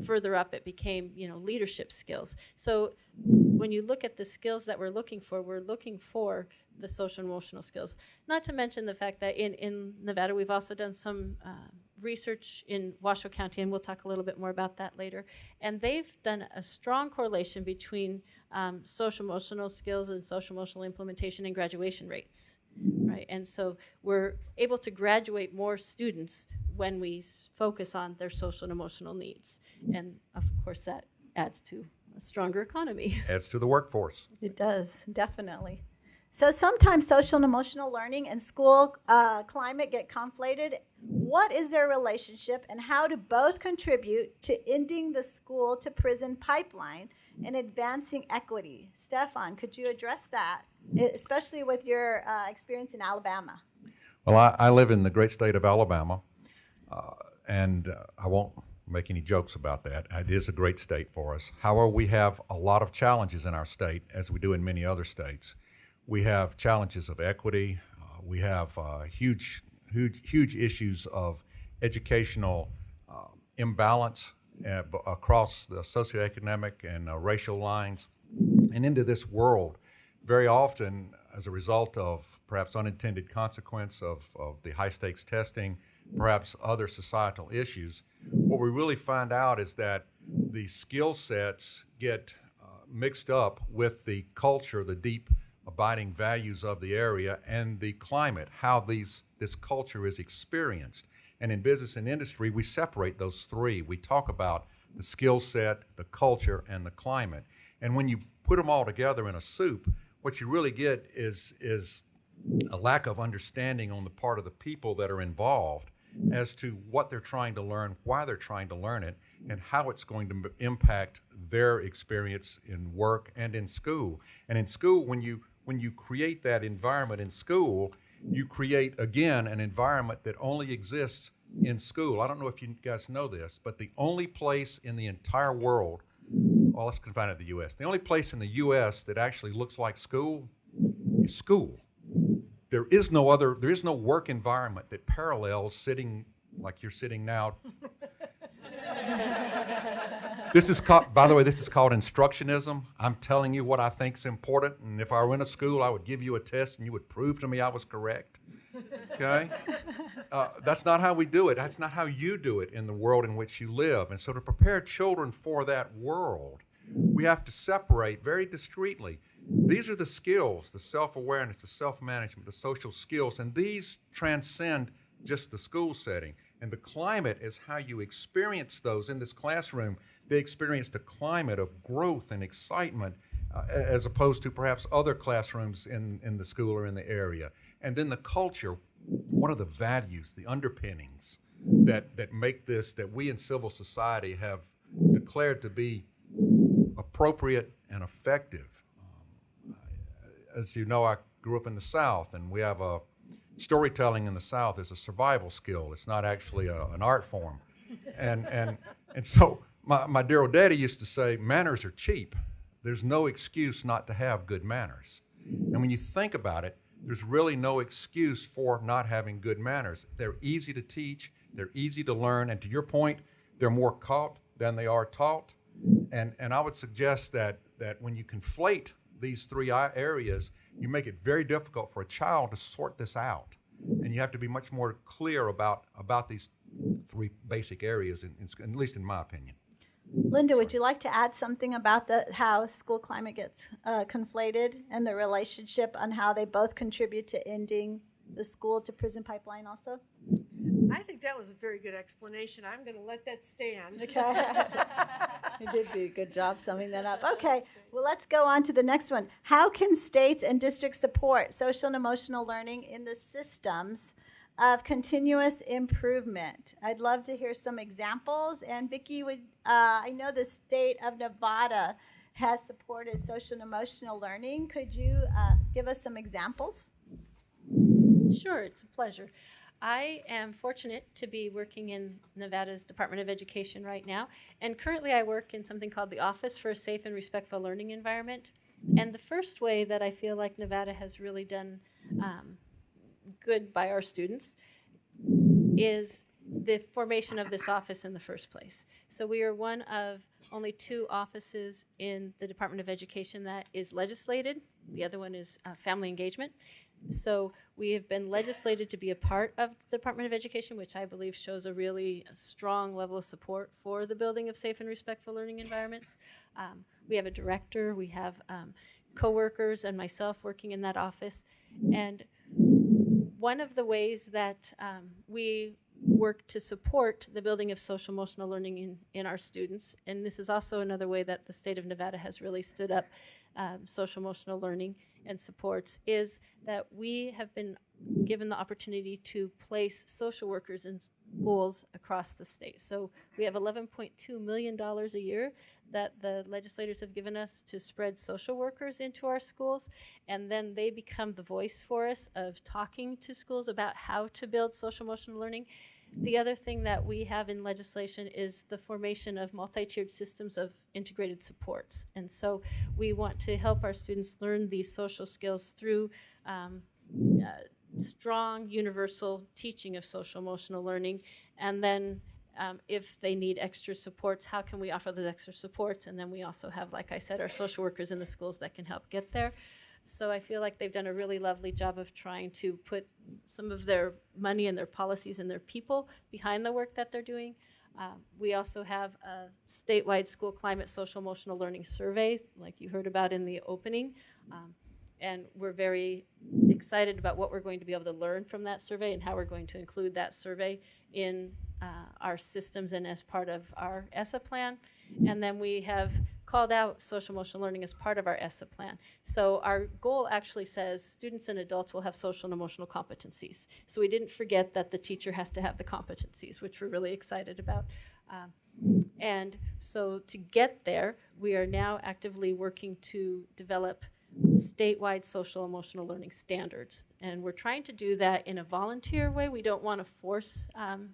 further up, it became, you know, leadership skills. So when you look at the skills that we're looking for, we're looking for the social and emotional skills. Not to mention the fact that in, in Nevada, we've also done some uh, research in Washoe County, and we'll talk a little bit more about that later. And they've done a strong correlation between um, social emotional skills and social emotional implementation and graduation rates. Right, and so we're able to graduate more students when we focus on their social and emotional needs, and of course that adds to a stronger economy.
Adds to the workforce.
It does, definitely. So sometimes social and emotional learning and school uh, climate get conflated. What is their relationship, and how do both contribute to ending the school to prison pipeline and advancing equity? Stefan, could you address that, especially with your uh, experience in Alabama?
Well, I, I live in the great state of Alabama. Uh, and uh, I won't make any jokes about that. It is a great state for us. However, we have a lot of challenges in our state, as we do in many other states. We have challenges of equity. Uh, we have uh, huge, huge, huge issues of educational uh, imbalance uh, across the socioeconomic and racial lines and into this world. Very often, as a result of perhaps unintended consequence of, of the high stakes testing, perhaps other societal issues, what we really find out is that the skill sets get uh, mixed up with the culture, the deep abiding values of the area, and the climate, how these this culture is experienced. And in business and industry, we separate those three. We talk about the skill set, the culture, and the climate. And when you put them all together in a soup, what you really get is is a lack of understanding on the part of the people that are involved as to what they're trying to learn, why they're trying to learn it, and how it's going to impact their experience in work and in school. And in school, when you when you create that environment in school, you create again an environment that only exists in school. I don't know if you guys know this, but the only place in the entire world, well, let's confine it to the U.S. The only place in the U.S. that actually looks like school is school there is no other there is no work environment that parallels sitting like you're sitting now. This is called by the way this is called instructionism. I'm telling you what i think is important and if i were in a school i would give you a test and you would prove to me i was correct. Okay? Uh, that's not how we do it. That's not how you do it in the world in which you live. And so to prepare children for that world we have to separate very discreetly these are the skills the self-awareness the self-management the social skills and these transcend just the school setting. And the climate is how you experience those in this classroom. They experience a climate of growth and excitement uh, as opposed to perhaps other classrooms in, in the school or in the area. And then the culture what are the values the underpinnings that, that make this that we in civil society have declared to be appropriate and effective as you know, I grew up in the South, and we have a storytelling in the South is a survival skill. It's not actually a, an art form, and and and so my my dear old daddy used to say, manners are cheap. There's no excuse not to have good manners, and when you think about it, there's really no excuse for not having good manners. They're easy to teach. They're easy to learn, and to your point, they're more caught than they are taught. And and I would suggest that that when you conflate these three areas, you make it very difficult for a child to sort this out. And you have to be much more clear about, about these three basic areas, in, in, at least in my opinion.
Linda, would you like to add something about the, how school climate gets uh, conflated and the relationship on how they both contribute to ending the school to prison pipeline also?
I think that was a very good explanation. I'm going to let that stand.
Okay. you did do a good job summing that up. Okay, well, let's go on to the next one. How can states and districts support social and emotional learning in the systems of continuous improvement? I'd love to hear some examples. And Vicki, would uh, I know the state of Nevada has supported social and emotional learning? Could you uh, give us some examples?
Sure, it's a pleasure. I am fortunate to be working in Nevada's Department of Education right now, and currently I work in something called the Office for a Safe and Respectful Learning Environment. And the first way that I feel like Nevada has really done um, good by our students is the formation of this office in the first place. So we are one of only two offices in the Department of Education that is legislated. The other one is uh, family engagement. So we have been legislated to be a part of the Department of Education, which I believe shows a really strong level of support for the building of safe and respectful learning environments. Um, we have a director, we have um, coworkers, and myself working in that office. And one of the ways that um, we work to support the building of social emotional learning in, in our students, and this is also another way that the state of Nevada has really stood up um, social emotional learning and supports, is that we have been given the opportunity to place social workers in schools across the state. So we have $11.2 million a year that the legislators have given us to spread social workers into our schools, and then they become the voice for us of talking to schools about how to build social emotional learning. The other thing that we have in legislation is the formation of multi-tiered systems of integrated supports. And so we want to help our students learn these social skills through um, uh, strong universal teaching of social emotional learning. And then um, if they need extra supports how can we offer those extra supports? And then we also have like i said our social workers in the schools that can help get there so i feel like they've done a really lovely job of trying to put some of their money and their policies and their people behind the work that they're doing um, we also have a statewide school climate social emotional learning survey like you heard about in the opening um, and we're very excited about what we're going to be able to learn from that survey and how we're going to include that survey in uh, our systems and as part of our ESSA plan. And then we have called out social emotional learning as part of our ESSA plan. So our goal actually says students and adults will have social and emotional competencies. So we didn't forget that the teacher has to have the competencies, which we're really excited about. Um, and so to get there, we are now actively working to develop statewide social emotional learning standards. And we're trying to do that in a volunteer way. We don't want to force um,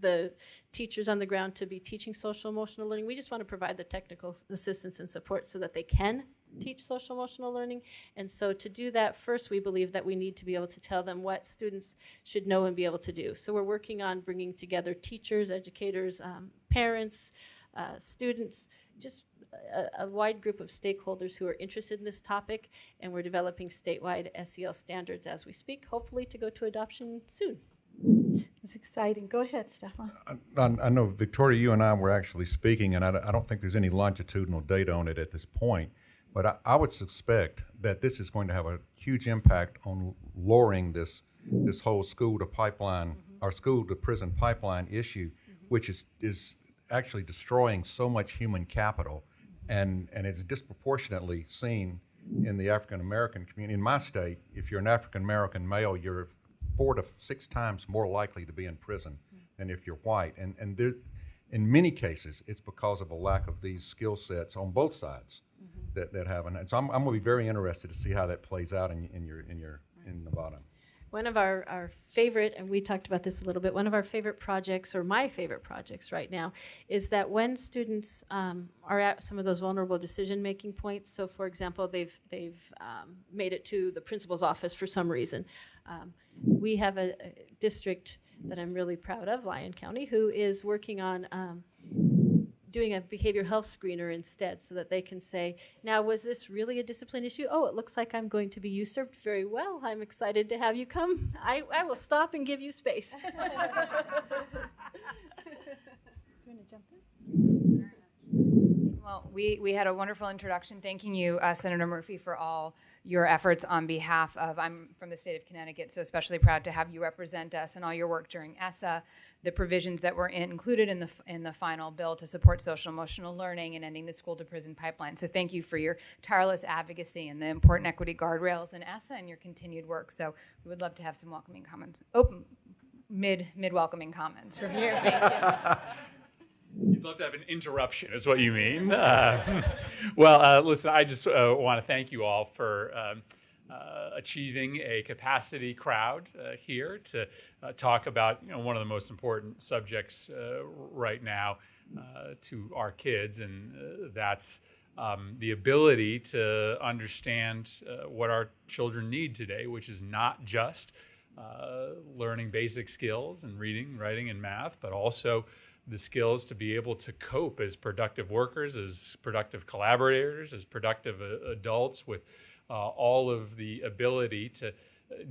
the teachers on the ground to be teaching social emotional learning. We just want to provide the technical assistance and support so that they can teach social emotional learning. And so to do that, first we believe that we need to be able to tell them what students should know and be able to do. So we're working on bringing together teachers, educators, um, parents, uh, students, just a, a, wide group of stakeholders who are interested in this topic, and we're developing statewide SEL standards as we speak, hopefully to go to adoption soon.
It's exciting. Go ahead, Stefan.
I, I know, Victoria, you and I were actually speaking, and I, I, don't think there's any longitudinal data on it at this point, but I, I would suspect that this is going to have a huge impact on lowering this this whole school to pipeline, mm-hmm. our school to prison pipeline issue, mm-hmm. which is is actually destroying so much human capital and, and it's disproportionately seen in the African American community. In my state, if you're an African American male, you're four to six times more likely to be in prison than if you're white. And, and there, in many cases, it's because of a lack of these skill sets on both sides mm-hmm. that, that haven't. And so I'm, I'm going to be very interested to see how that plays out in, in your in your in Nevada.
One of our, our favorite, and we talked about this a little bit, one of our favorite projects, or my favorite projects right now, is that when students um, are at some of those vulnerable decision making points, so for example, they've, they've um, made it to the principal's office for some reason, um, we have a, a, district that I'm really proud of, Lyon County, who is working on um, doing a behavioral health screener instead so that they can say, now, was this really a discipline issue? Oh, it looks like I'm going to be usurped very well. I'm excited to have you come. I, I will stop and give you space.
Do you want to jump in?
Well, we, we had a wonderful introduction. Thanking you, uh, Senator Murphy, for all your efforts on behalf of, I'm from the state of Connecticut, so especially proud to have you represent us and all your work during ESSA, the provisions that were in, included in the, in the final bill to support social emotional learning and ending the school to prison pipeline. So thank you for your tireless advocacy and the important equity guardrails in ESSA and your continued work. So we would love to have some welcoming comments. Open, mid, mid welcoming comments from you.
You'd love to have an interruption, is what you mean. Uh, well, uh, listen, I just uh, want to thank you all for um, uh, achieving a capacity crowd uh, here to uh, talk about you know, one of the most important subjects right now to our kids, and that's um, the ability to understand what our children need today, which is not just learning basic skills and reading, writing, and math, but also the skills to be able to cope as productive workers, as productive collaborators, as productive uh, adults with uh, all of the ability to uh,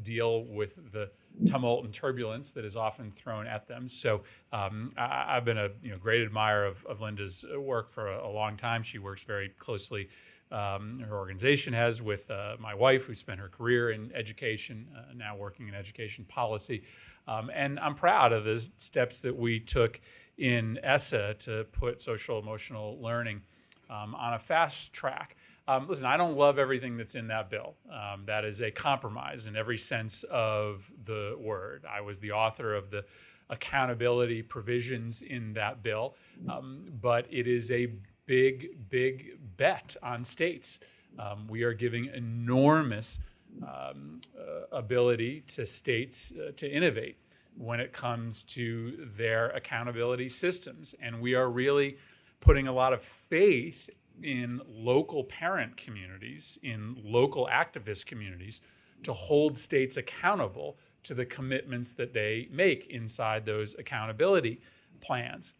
deal with the tumult and turbulence that is often thrown at them. So um, I, have been a you know, great admirer of, of Linda's work for a, a, long time. She works very closely. Um, her organization has with uh, my wife, who spent her career in education, uh, now working in education policy. Um, and I'm proud of the steps that we took in ESSA to put social emotional learning um, on a fast track. Um, listen, I don't love everything that's in that bill. Um, that is a compromise in every sense of the word. I was the author of the accountability provisions in that bill, um, but it is a big, big bet on states. Um, we are giving enormous um, uh, ability to states uh, to innovate when it comes to their accountability systems. And we are really putting a lot of faith in local parent communities, in local activist communities, to hold states accountable to the commitments that they make inside those accountability plans.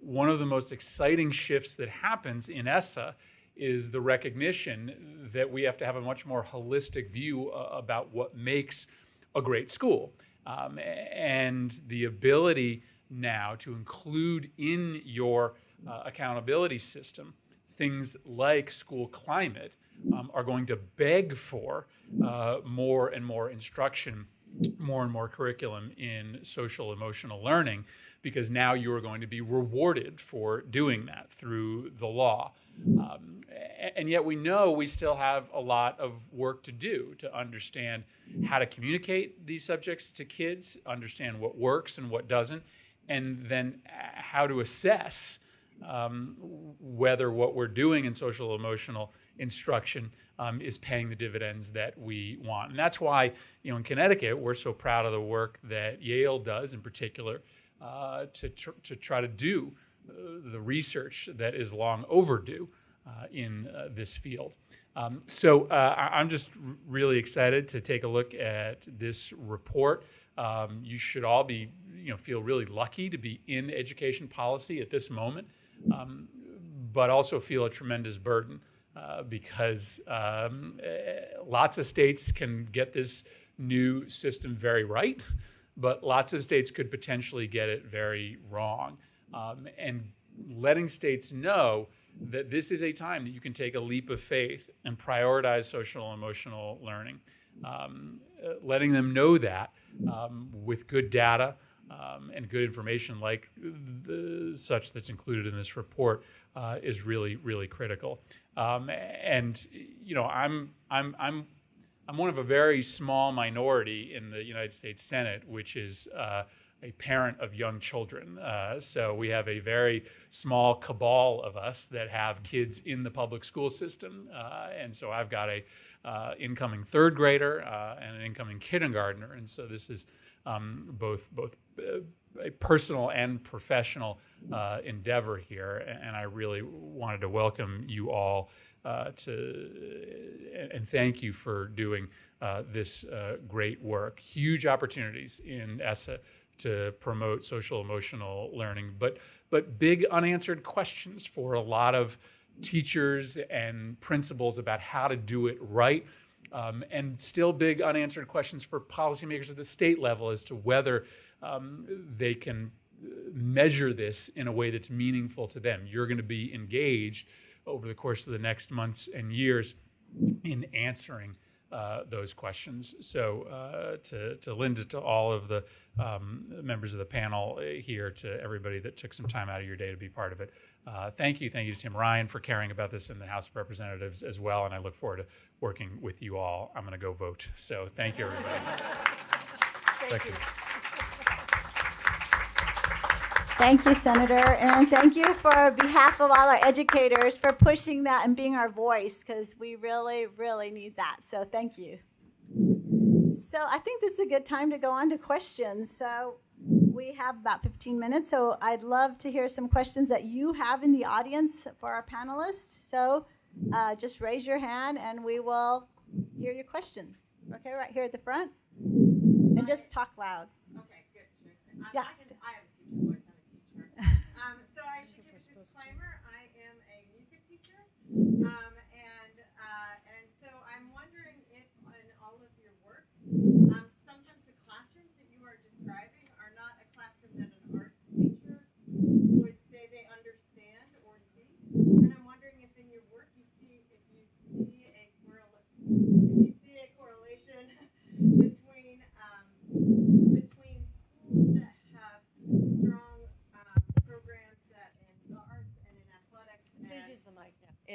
One of the most exciting shifts that happens in ESSA is the recognition that we have to have a much more holistic view uh, about what makes a great school. Um, and the ability now to include in your uh, accountability system things like school climate um, are going to beg for uh, more and more instruction, more and more curriculum in social emotional learning, because now you are going to be rewarded for doing that through the law. Um, and yet we know we still have a lot of work to do to understand how to communicate these subjects to kids, understand what works and what doesn't, and then how to assess um, whether what we're doing in social emotional instruction um, is paying the dividends that we want. And that's why, you know, in Connecticut, we're so proud of the work that Yale does in particular uh, to, tr- to try to do uh, the research that is long overdue uh, in uh, this field. Um, so uh, I'm just really excited to take a look at this report. Um, you should all be, you know, feel really lucky to be in education policy at this moment, um, but also feel a tremendous burden uh, because um, eh, lots of states can get this new system very right, but lots of states could potentially get it very wrong. Um, and letting states know that this is a time that you can take a leap of faith and prioritize social and emotional learning. Um, uh, letting them know that um, with good data um, and good information like the, such that's included in this report uh, is really, really critical. Um, and you know, I'm, I'm, I'm, I'm one of a very small minority in the United States Senate, which is uh, a parent of young children. Uh, so we have a very small cabal of us that have kids in the public school system, uh, and so I've got a uh, incoming third grader uh, and an incoming kindergartner, and so this is um, both both uh, a personal and professional uh, endeavor here, and I really wanted to welcome you all to and thank you for doing uh, this uh, great work. Huge opportunities in ESSA to promote social emotional learning, but but big unanswered questions for a lot of teachers and principals about how to do it right. Um, and still big unanswered questions for policymakers at the state level as to whether um, they can measure this in a way that's meaningful to them. You're going to be engaged over the course of the next months and years in answering uh, those questions. So, uh, to, to Linda, to all of the um, members of the panel uh, here, to everybody that took some time out of your day to be part of it, uh, thank you. Thank you to Tim Ryan for caring about this in the House of Representatives as well. And I look forward to working with you all. I'm going to go vote. So, thank you, everybody.
Thank you.
Thank you, Senator, and thank you for behalf of all our educators for pushing that and being our voice because we really, really need that. So thank you. So I think this is a good time to go on to questions. So we have about 15 minutes, so I'd love to hear some questions that you have in the audience for our panelists. So uh, just raise your hand and we will hear your questions. Okay, right here at the front. And just talk loud.
Okay, good.
Yeah,
Mm-hmm.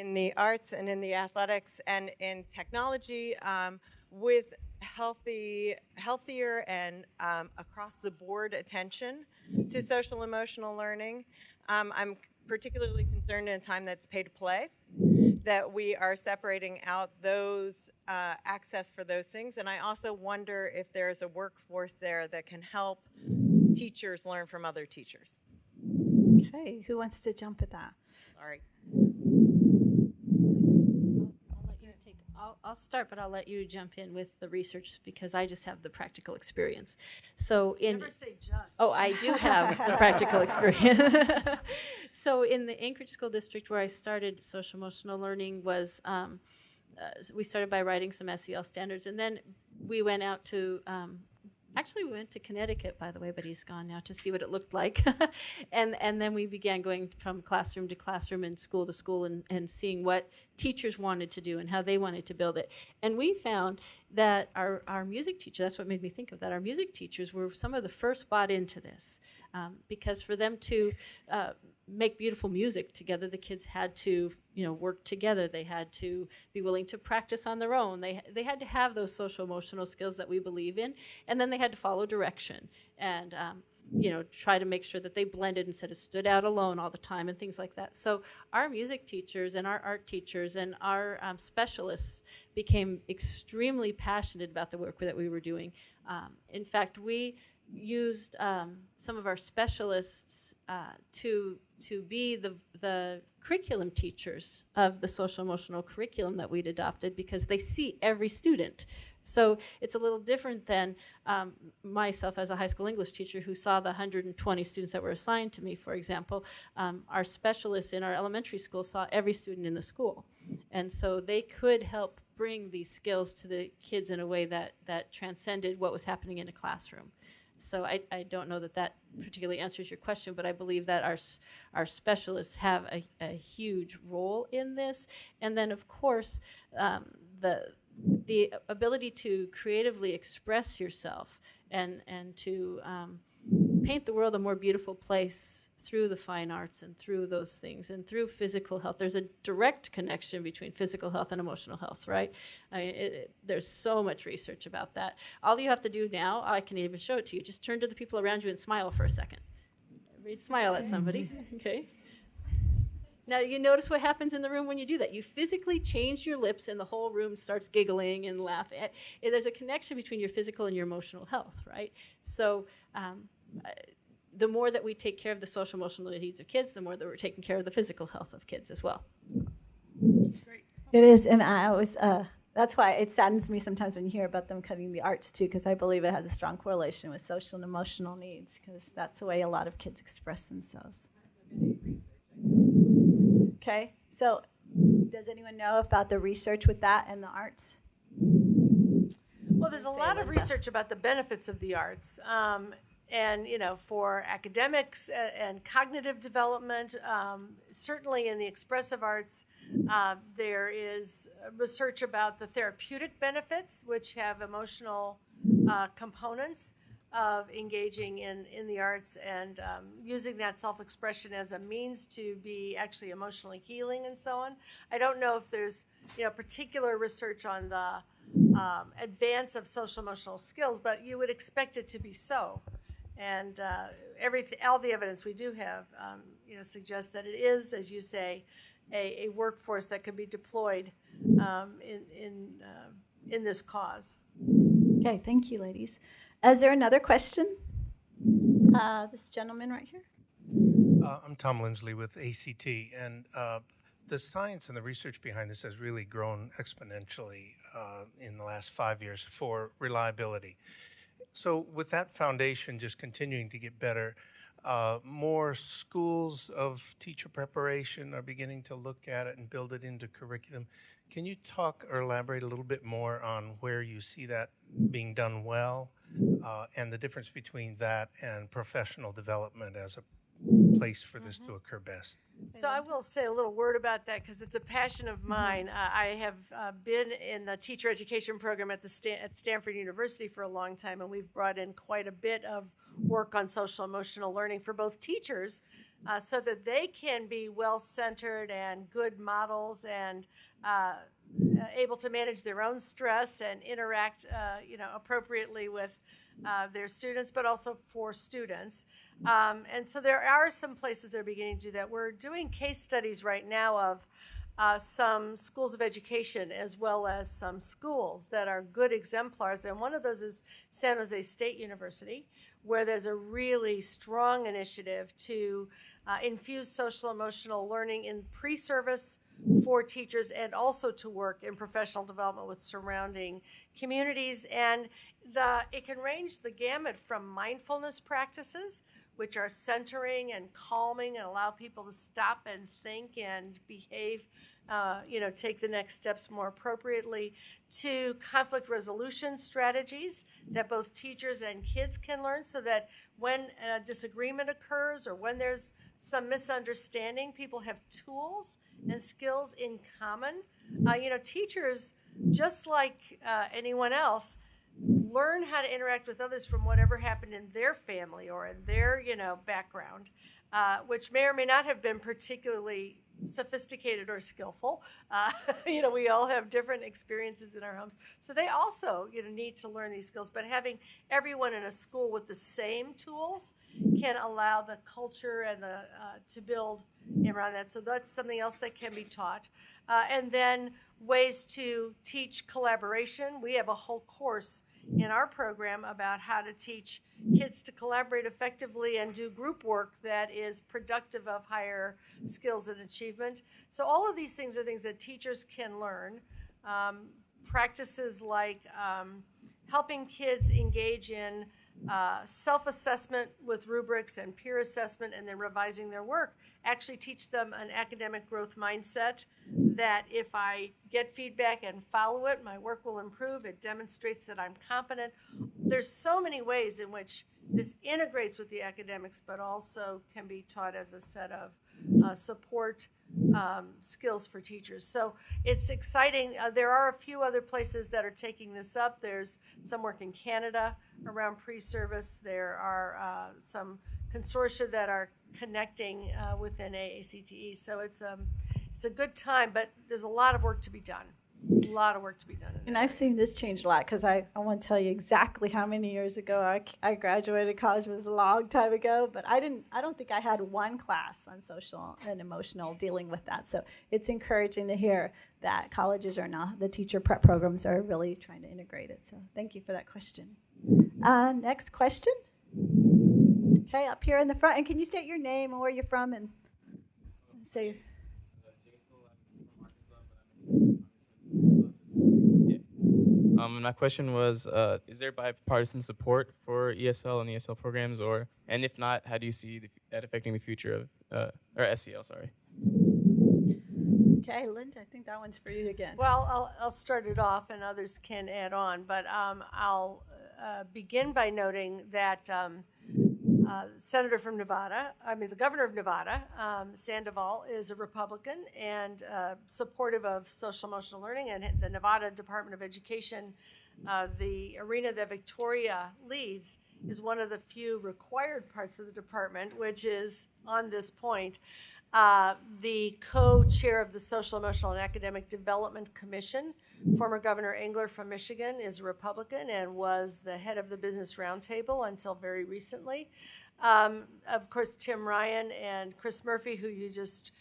In the arts and in the athletics and in technology um, with healthy, healthier and um, across the board attention to social emotional learning. Um, I'm particularly concerned in a time that's pay to play that we are separating out those uh, access for those things. And I also wonder if there's a workforce there that can help teachers learn from other teachers.
Okay, who wants to jump at that?
Sorry.
I'll let you take, I'll, start, but I'll let you jump in with the research because I just have the practical experience. So in.
Never say just.
Oh, I do have the practical experience. so in the Anchorage School District where I started social emotional learning was, um, uh, we started by writing some SEL standards and then we went out to um, Actually, we went to Connecticut, by the way, but he's gone now to see what it looked like. and and then we began going from classroom to classroom and school to school and, and seeing what teachers wanted to do and how they wanted to build it. And we found that our, our music teacher, that's what made me think of that, our music teachers were some of the first bought into this. Um, because for them to uh, make beautiful music together, the kids had to, you know, work together. They had to be willing to practice on their own. They they had to have those social emotional skills that we believe in, and then they had to follow direction and. Um, you know, try to make sure that they blended instead of stood out alone all the time and things like that. So our music teachers and our art teachers and our um, specialists became extremely passionate about the work that we were doing. Um, in fact, we used um, some of our specialists uh, to to be the the curriculum teachers of the social emotional curriculum that we'd adopted because they see every student. So it's a little different than um, myself as a high school English teacher who saw the 120 students that were assigned to me, for example. Um, our specialists in our elementary school saw every student in the school. And so they could help bring these skills to the kids in a way that, that transcended what was happening in a classroom. So I, I don't know that that particularly answers your question, but I believe that our, our specialists have a, a huge role in this. And then, of course, um, the, the ability to creatively express yourself and, and to um, paint the world a more beautiful place through the fine arts and through those things and through physical health. There's a direct connection between physical health and emotional health, right? I mean, it, it, there's so much research about that. All you have to do now, I can even show it to you, just turn to the people around you and smile for a second. Smile at somebody, okay? Now, you notice what happens in the room when you do that. You physically change your lips, and the whole room starts giggling and laughing. There's a connection between your physical and your emotional health, right? So, um, the more that we take care of the social emotional needs of kids, the more that we're taking care of the physical health of kids as well.
It is, and I always, uh, that's why it saddens me sometimes when you hear about them cutting the arts too, because I believe it has a strong correlation with social and emotional needs, because that's the way a lot of kids express themselves. Okay, so does anyone know about the research with that and the arts?
Well, there's a lot of research about the benefits of the arts. Um, and you know for academics and cognitive development um, certainly in the expressive arts uh, there is research about the therapeutic benefits which have emotional uh, components of engaging in, in the arts and um, using that self-expression as a means to be actually emotionally healing and so on. I don't know if there's you know particular research on the um, advance of social emotional skills but you would expect it to be so and uh, everything, all the evidence we do have, um, you know, suggests that it is, as you say, a, a workforce that could be deployed um, in in uh, in this cause.
Okay, thank you, ladies. Is there another question? Uh, this gentleman right here.
Uh, I'm Tom Lindsley with ACT, and uh, the science and the research behind this has really grown exponentially uh, in the last five years for reliability. So with that foundation just continuing to get better, uh, more schools of teacher preparation are beginning to look at it and build it into curriculum. Can you talk or elaborate a little bit more on where you see that being done well uh, and the difference between that and professional development as a place for this to occur best?
So I will say a little word about that because it's a passion of mine. Uh, I have uh, been in the teacher education program at the Stan- at Stanford University for a long time, and we've brought in quite a bit of work on social emotional learning for both teachers, uh, so that they can be well centered and good models and uh, able to manage their own stress and interact, uh, you know, appropriately with uh, their students, but also for students. Um, and so there are some places that are beginning to do that. We're doing case studies right now of uh, some schools of education as well as some schools that are good exemplars. And one of those is San Jose State University, where there's a really strong initiative to uh, infuse social emotional learning in pre service for teachers and also to work in professional development with surrounding communities. And the, it can range the gamut from mindfulness practices, which are centering and calming and allow people to stop and think and behave uh, you know, take the next steps more appropriately, to conflict resolution strategies that both teachers and kids can learn so that when a disagreement occurs or when there's some misunderstanding, people have tools and skills in common. Uh, you know, teachers, just like uh, anyone else, learn how to interact with others from whatever happened in their family or in their, you know, background, uh, which may or may not have been particularly sophisticated or skillful. Uh, you know, we all have different experiences in our homes. So they also, you know, need to learn these skills. But having everyone in a school with the same tools can allow the culture and the uh, to build around that. So that's something else that can be taught. Uh, and then ways to teach collaboration. We have a whole course in our program about how to teach kids to collaborate effectively and do group work that is productive of higher skills and achievement. So, all of these things are things that teachers can learn. Um, practices like um, helping kids engage in uh, self assessment with rubrics and peer assessment and then revising their work actually teach them an academic growth mindset that if I get feedback and follow it, my work will improve. It demonstrates that I'm competent. There's so many ways in which this integrates with the academics, but also can be taught as a set of uh, support um, skills for teachers. So it's exciting. Uh, there are a few other places that are taking this up. There's some work in Canada around pre-service. There are uh, some consortia that are connecting uh, within AACTE. So it's um, it's a good time, but there's a lot of work to be done. A lot of work to be done.
And I've seen this change a lot because I, I won't tell you exactly how many years ago I, I graduated college it was a long time ago, but I didn't I don't think I had one class on social and emotional dealing with that. So it's encouraging to hear that colleges are now the teacher prep programs are really trying to integrate it. So thank you for that question. Uh, next question. Okay, up here in the front, and can you state your name and where you're from and say.
Um, my question was, uh, is there bipartisan support for ESL and ESL programs, or and if not, how do you see the, that affecting the future of uh, or SEL? Sorry.
Okay, Linda, I think that one's for you again.
Well, I'll, I'll start it off, and others can add on. But um, I'll uh, begin by noting that um, uh, senator from Nevada, I mean, the governor of Nevada, um, Sandoval, is a Republican and uh, supportive of social emotional learning. And the Nevada Department of Education, uh, the arena that Victoria leads, is one of the few required parts of the department, which is on this point. Uh, the co chair of the Social, Emotional, and Academic Development Commission, former Governor Engler from Michigan, is a Republican and was the head of the Business Roundtable until very recently. Um, of course, Tim Ryan and Chris Murphy, who you just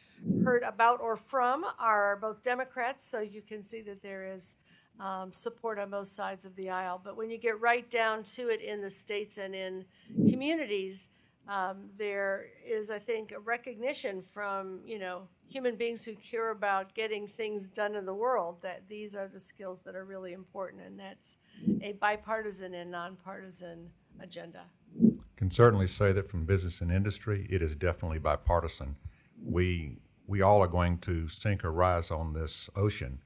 heard about or from, are both Democrats, so you can see that there is um, support on both sides of the aisle. But when you get right down to it in the states and in communities, um, there is, I think, a recognition from you know human beings who care about getting things done in the world that these are the skills that are really important, and that's a bipartisan and nonpartisan agenda
can certainly say that from business and industry, it is definitely bipartisan. We we all are going to sink or rise on this ocean,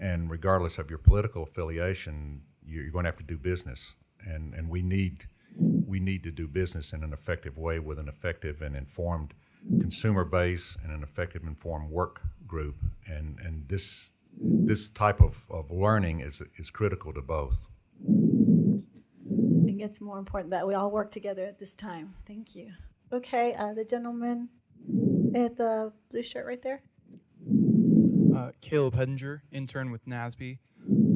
and regardless of your political affiliation, you're going to have to do business, and and we need we need to do business in an effective way with an effective and informed consumer base and an effective informed work group, and and this this type of, of learning is is critical to both I
think it's more important that we all work together at this time. Thank you. Okay, uh, the gentleman at the blue shirt right there.
Uh, Caleb Hedinger, intern with NASB.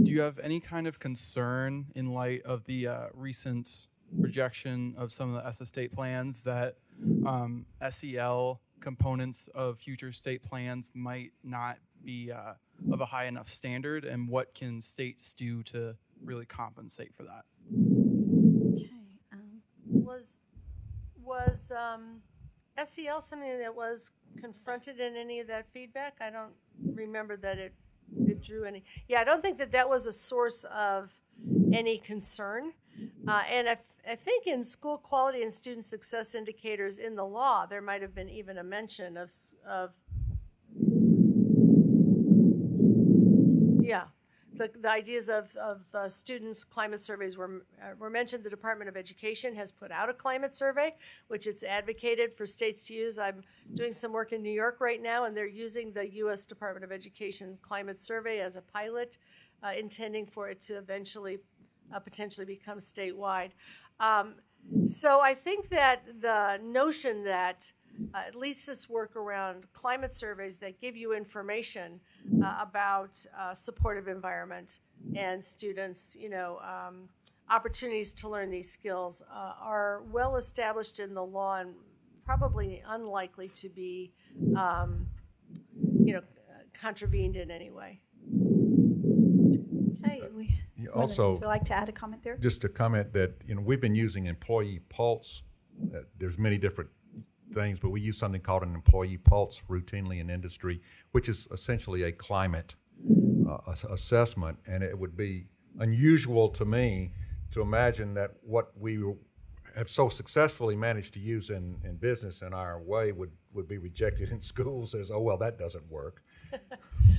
Do you have any kind of concern in light of the uh, recent rejection of some of the ESSA state plans that um, SEL components of future state plans might not be uh, of a high enough standard, and what can states do to really compensate for that?
Okay. Um,
Was, was um, SEL something that was confronted in any of that feedback? I don't remember that it, it drew any. Yeah, I don't think that that was a source of any concern. Uh, and I, I think in school quality and student success indicators in the law, there might have been even a mention of, of yeah, the, the ideas of, of uh, students' climate surveys were, uh, were mentioned. The Department of Education has put out a climate survey, which it's advocated for states to use. I'm doing some work in New York right now, and they're using the U.S. Department of Education climate survey as a pilot, uh, intending for it to eventually uh, potentially become statewide. Um, so I think that the notion that uh, at least this work around climate surveys that give you information uh, about uh, supportive environment and students, you know, um, opportunities to learn these skills uh, are well established in the law and probably unlikely to be, um, you know, contravened in any way.
Okay. We,
also-
Would you like to add a comment there?
Just to comment that, you know, we've been using employee pulse. Uh, There's many different things, but we use something called an employee pulse routinely in industry, which is essentially a climate uh, ass- assessment. And it would be unusual to me to imagine that what we have so successfully managed to use in, in business in our way would, would be rejected in schools as, oh, well, that doesn't work.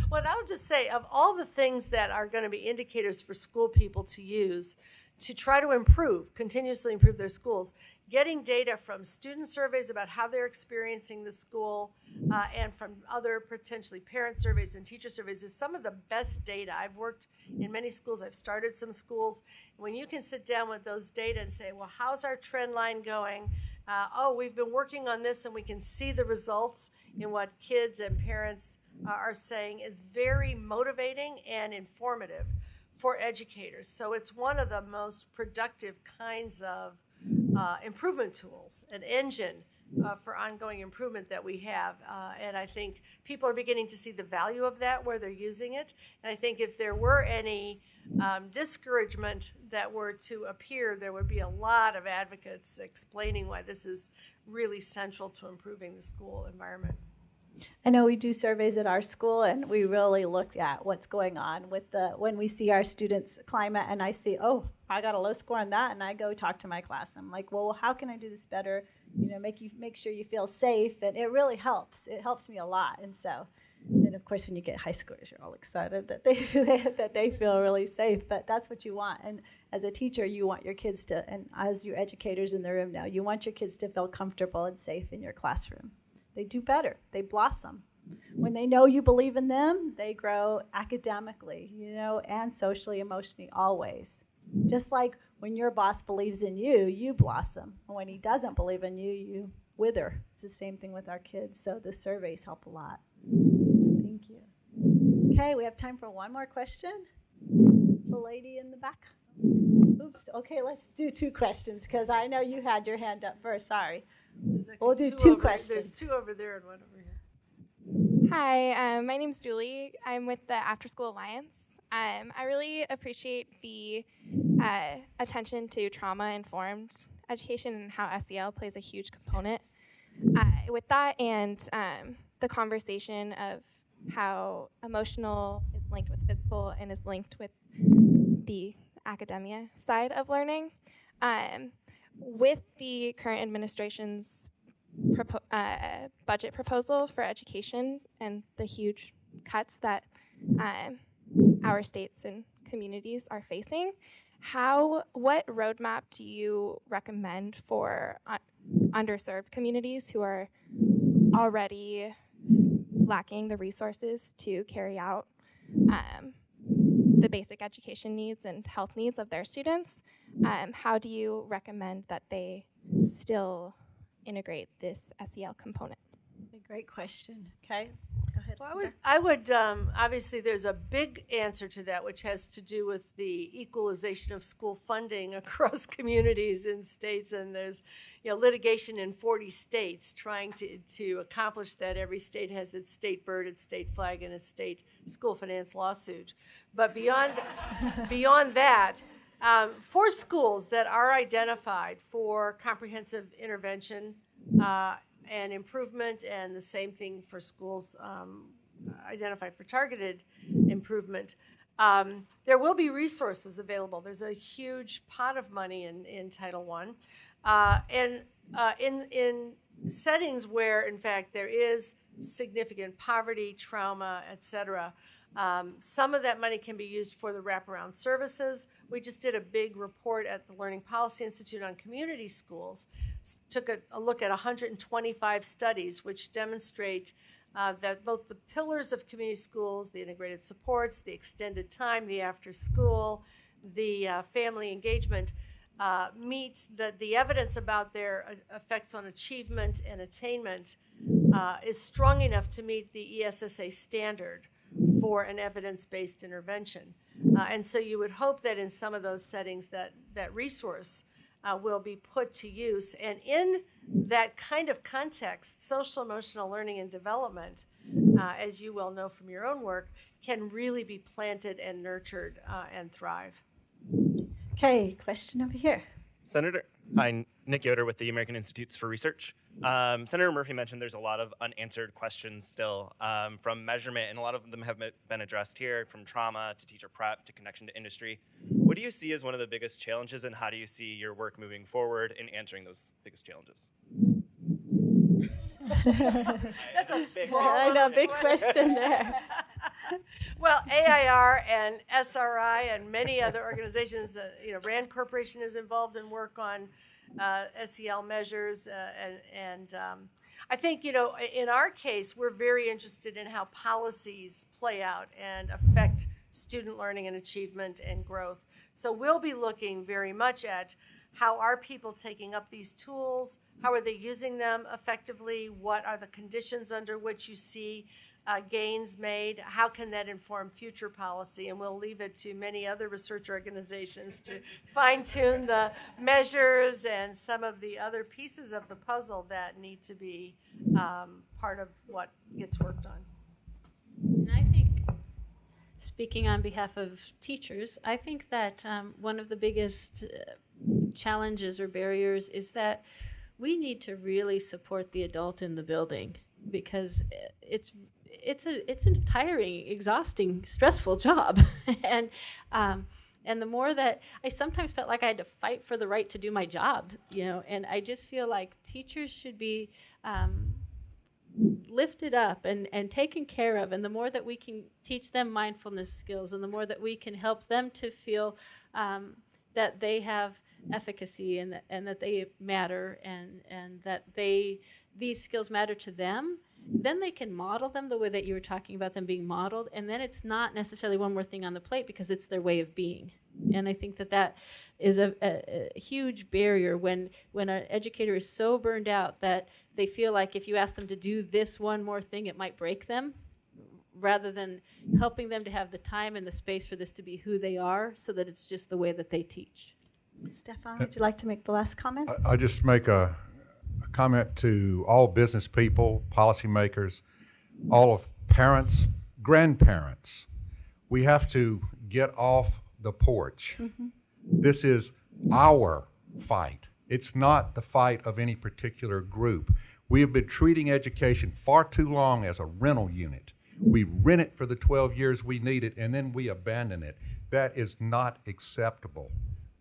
Well, I'll just say of all the things that are going to be indicators for school people to use to try to improve, continuously improve their schools, getting data from student surveys about how they're experiencing the school uh, and from other potentially parent surveys and teacher surveys is some of the best data. I've worked in many schools, I've started some schools. When you can sit down with those data and say, well, how's our trend line going? Uh, oh, we've been working on this and we can see the results in what kids and parents uh, are saying is very motivating and informative for educators. So it's one of the most productive kinds of uh, improvement tools, an engine uh, for ongoing improvement that we have. Uh, and I think people are beginning to see the value of that where they're using it. And I think if there were any um, discouragement that were to appear, there would be a lot of advocates explaining why this is really central to improving the school environment.
I know we do surveys at our school, and we really look at what's going on with the when we see our students' climate, and I see, oh, I got a low score on that, and I go talk to my class. I'm like, well, how can I do this better? You know, make you make sure you feel safe, and it really helps. It helps me a lot, and so. And of course, when you get high scores, you're all excited that they that they feel really safe. But that's what you want. And as a teacher, you want your kids to, and as your educators in the room now, you want your kids to feel comfortable and safe in your classroom they do better. They blossom. When they know you believe in them, they grow academically, you know, and socially, emotionally, always. Just like when your boss believes in you, you blossom. And when he doesn't believe in you, you wither. It's the same thing with our kids. So the surveys help a lot. Thank you. Okay, we have time for one more question. The lady in the back. Oops. Okay, let's do two questions because I know you had your hand up first. Sorry. We'll do two
over-
questions.
There's two over there and one over here.
Hi, um, my name's Julie. I'm with the After School Alliance. Um, I really appreciate the uh, attention to trauma informed education and how SEL plays a huge component uh, with that, and um, the conversation of how emotional is linked with physical and is linked with the academia side of learning. Um, with the current administration's propo- uh, budget proposal for education and the huge cuts that um, our states and communities are facing, how what roadmap do you recommend for uh, underserved communities who are already lacking the resources to carry out um, the basic education needs and health needs of their students? Um, how do you recommend that they still integrate this SEL component?
A great question. Okay.
Well, I would, I would um, obviously, there's a big answer to that, which has to do with the equalization of school funding across communities and states. And there's, you know, litigation in 40 states trying to, to accomplish that. Every state has its state bird, its state flag, and its state school finance lawsuit. But beyond, beyond that, um, for schools that are identified for comprehensive intervention uh, and improvement, and the same thing for schools um, identified for targeted improvement, um, there will be resources available. There's a huge pot of money in, in Title I. Uh, and uh, in, in settings where, in fact, there is significant poverty, trauma, et cetera, um, some of that money can be used for the wraparound services. We just did a big report at the Learning Policy Institute on community schools, took a, a look at 125 studies which demonstrate uh, that both the pillars of community schools, the integrated supports, the extended time, the after school, the uh, family engagement, uh, meet the, the evidence about their uh, effects on achievement and attainment uh, is strong enough to meet the ESSA standard for an evidence-based intervention. Uh, and so you would hope that in some of those settings that that resource uh, will be put to use. And in that kind of context, social emotional learning and development, uh, as you well know from your own work, can really be planted and nurtured uh, and thrive.
Okay, question over here.
Senator, hi, Nick Yoder with the American Institutes for Research. Um, Senator Murphy mentioned there's a lot of unanswered questions still um, from measurement, and a lot of them have been addressed here from trauma to teacher prep to connection to industry. What do you see as one of the biggest challenges, and how do you see your work moving forward in answering those biggest challenges?
That's a small,
I know, big question there.
well, AIR and SRI and many other organizations, uh, you know, Rand Corporation is involved in work on uh, SEL measures, uh, and, and um, I think you know, in our case, we're very interested in how policies play out and affect student learning and achievement and growth. So we'll be looking very much at how are people taking up these tools? How are they using them effectively? What are the conditions under which you see uh, gains made? How can that inform future policy? And we'll leave it to many other research organizations to fine tune the measures and some of the other pieces of the puzzle that need to be um, part of what gets worked on.
And I think, speaking on behalf of teachers, I think that um, one of the biggest uh, challenges or barriers is that we need to really support the adult in the building because it's it's a it's a tiring, exhausting, stressful job, and um, and the more that I sometimes felt like I had to fight for the right to do my job, you know, and I just feel like teachers should be um, lifted up and, and taken care of. And the more that we can teach them mindfulness skills and the more that we can help them to feel um, that they have efficacy and that, and that they matter and, and that they these skills matter to them, then they can model them the way that you were talking about them being modeled. And then it's not necessarily one more thing on the plate because it's their way of being. And I think that that is a, a, a huge barrier when when an educator is so burned out that they feel like if you ask them to do this one more thing, it might break them, rather than helping them to have the time and the space for this to be who they are, so that it's just the way that they teach.
Stefan, uh, would you like to make the last comment?
I just make a, a comment to all business people, policymakers, all of parents, grandparents. We have to get off the porch. Mm-hmm. This is our fight. It's not the fight of any particular group. We have been treating education far too long as a rental unit. We rent it for the 12 years we need it, and then we abandon it. That is not acceptable.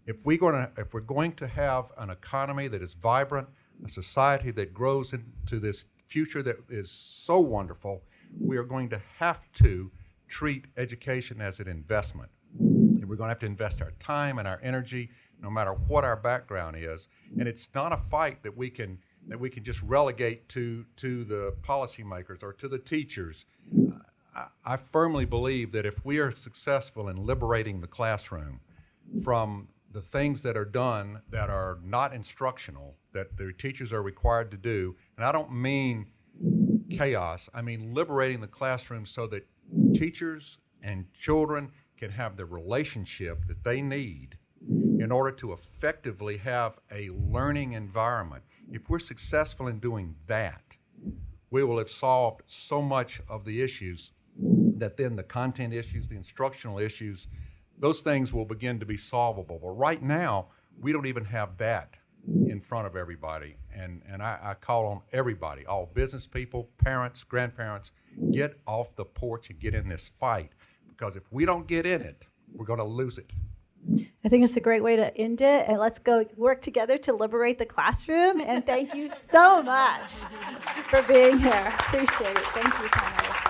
If we're going to, if we're going to have an economy that is vibrant, a society that grows into this future that is so wonderful, we are going to have to treat education as an investment. We're going to have to invest our time and our energy, no matter what our background is. And it's not a fight that we can that we can just relegate to to the policymakers or to the teachers. I, I firmly believe that if we are successful in liberating the classroom from the things that are done that are not instructional, that the teachers are required to do, and I don't mean chaos. I mean, liberating the classroom so that teachers and children can have the relationship that they need in order to effectively have a learning environment. If we're successful in doing that, we will have solved so much of the issues that then the content issues, the instructional issues, those things will begin to be solvable. But right now, we don't even have that in front of everybody. And, and I, I call on everybody, all business people, parents, grandparents, get off the porch and get in this fight. Because if we don't get in it, we're going to lose it.
I think it's a great way to end it. And let's go work together to liberate the classroom. And thank you so much for being here. Appreciate it. Thank you, Thomas.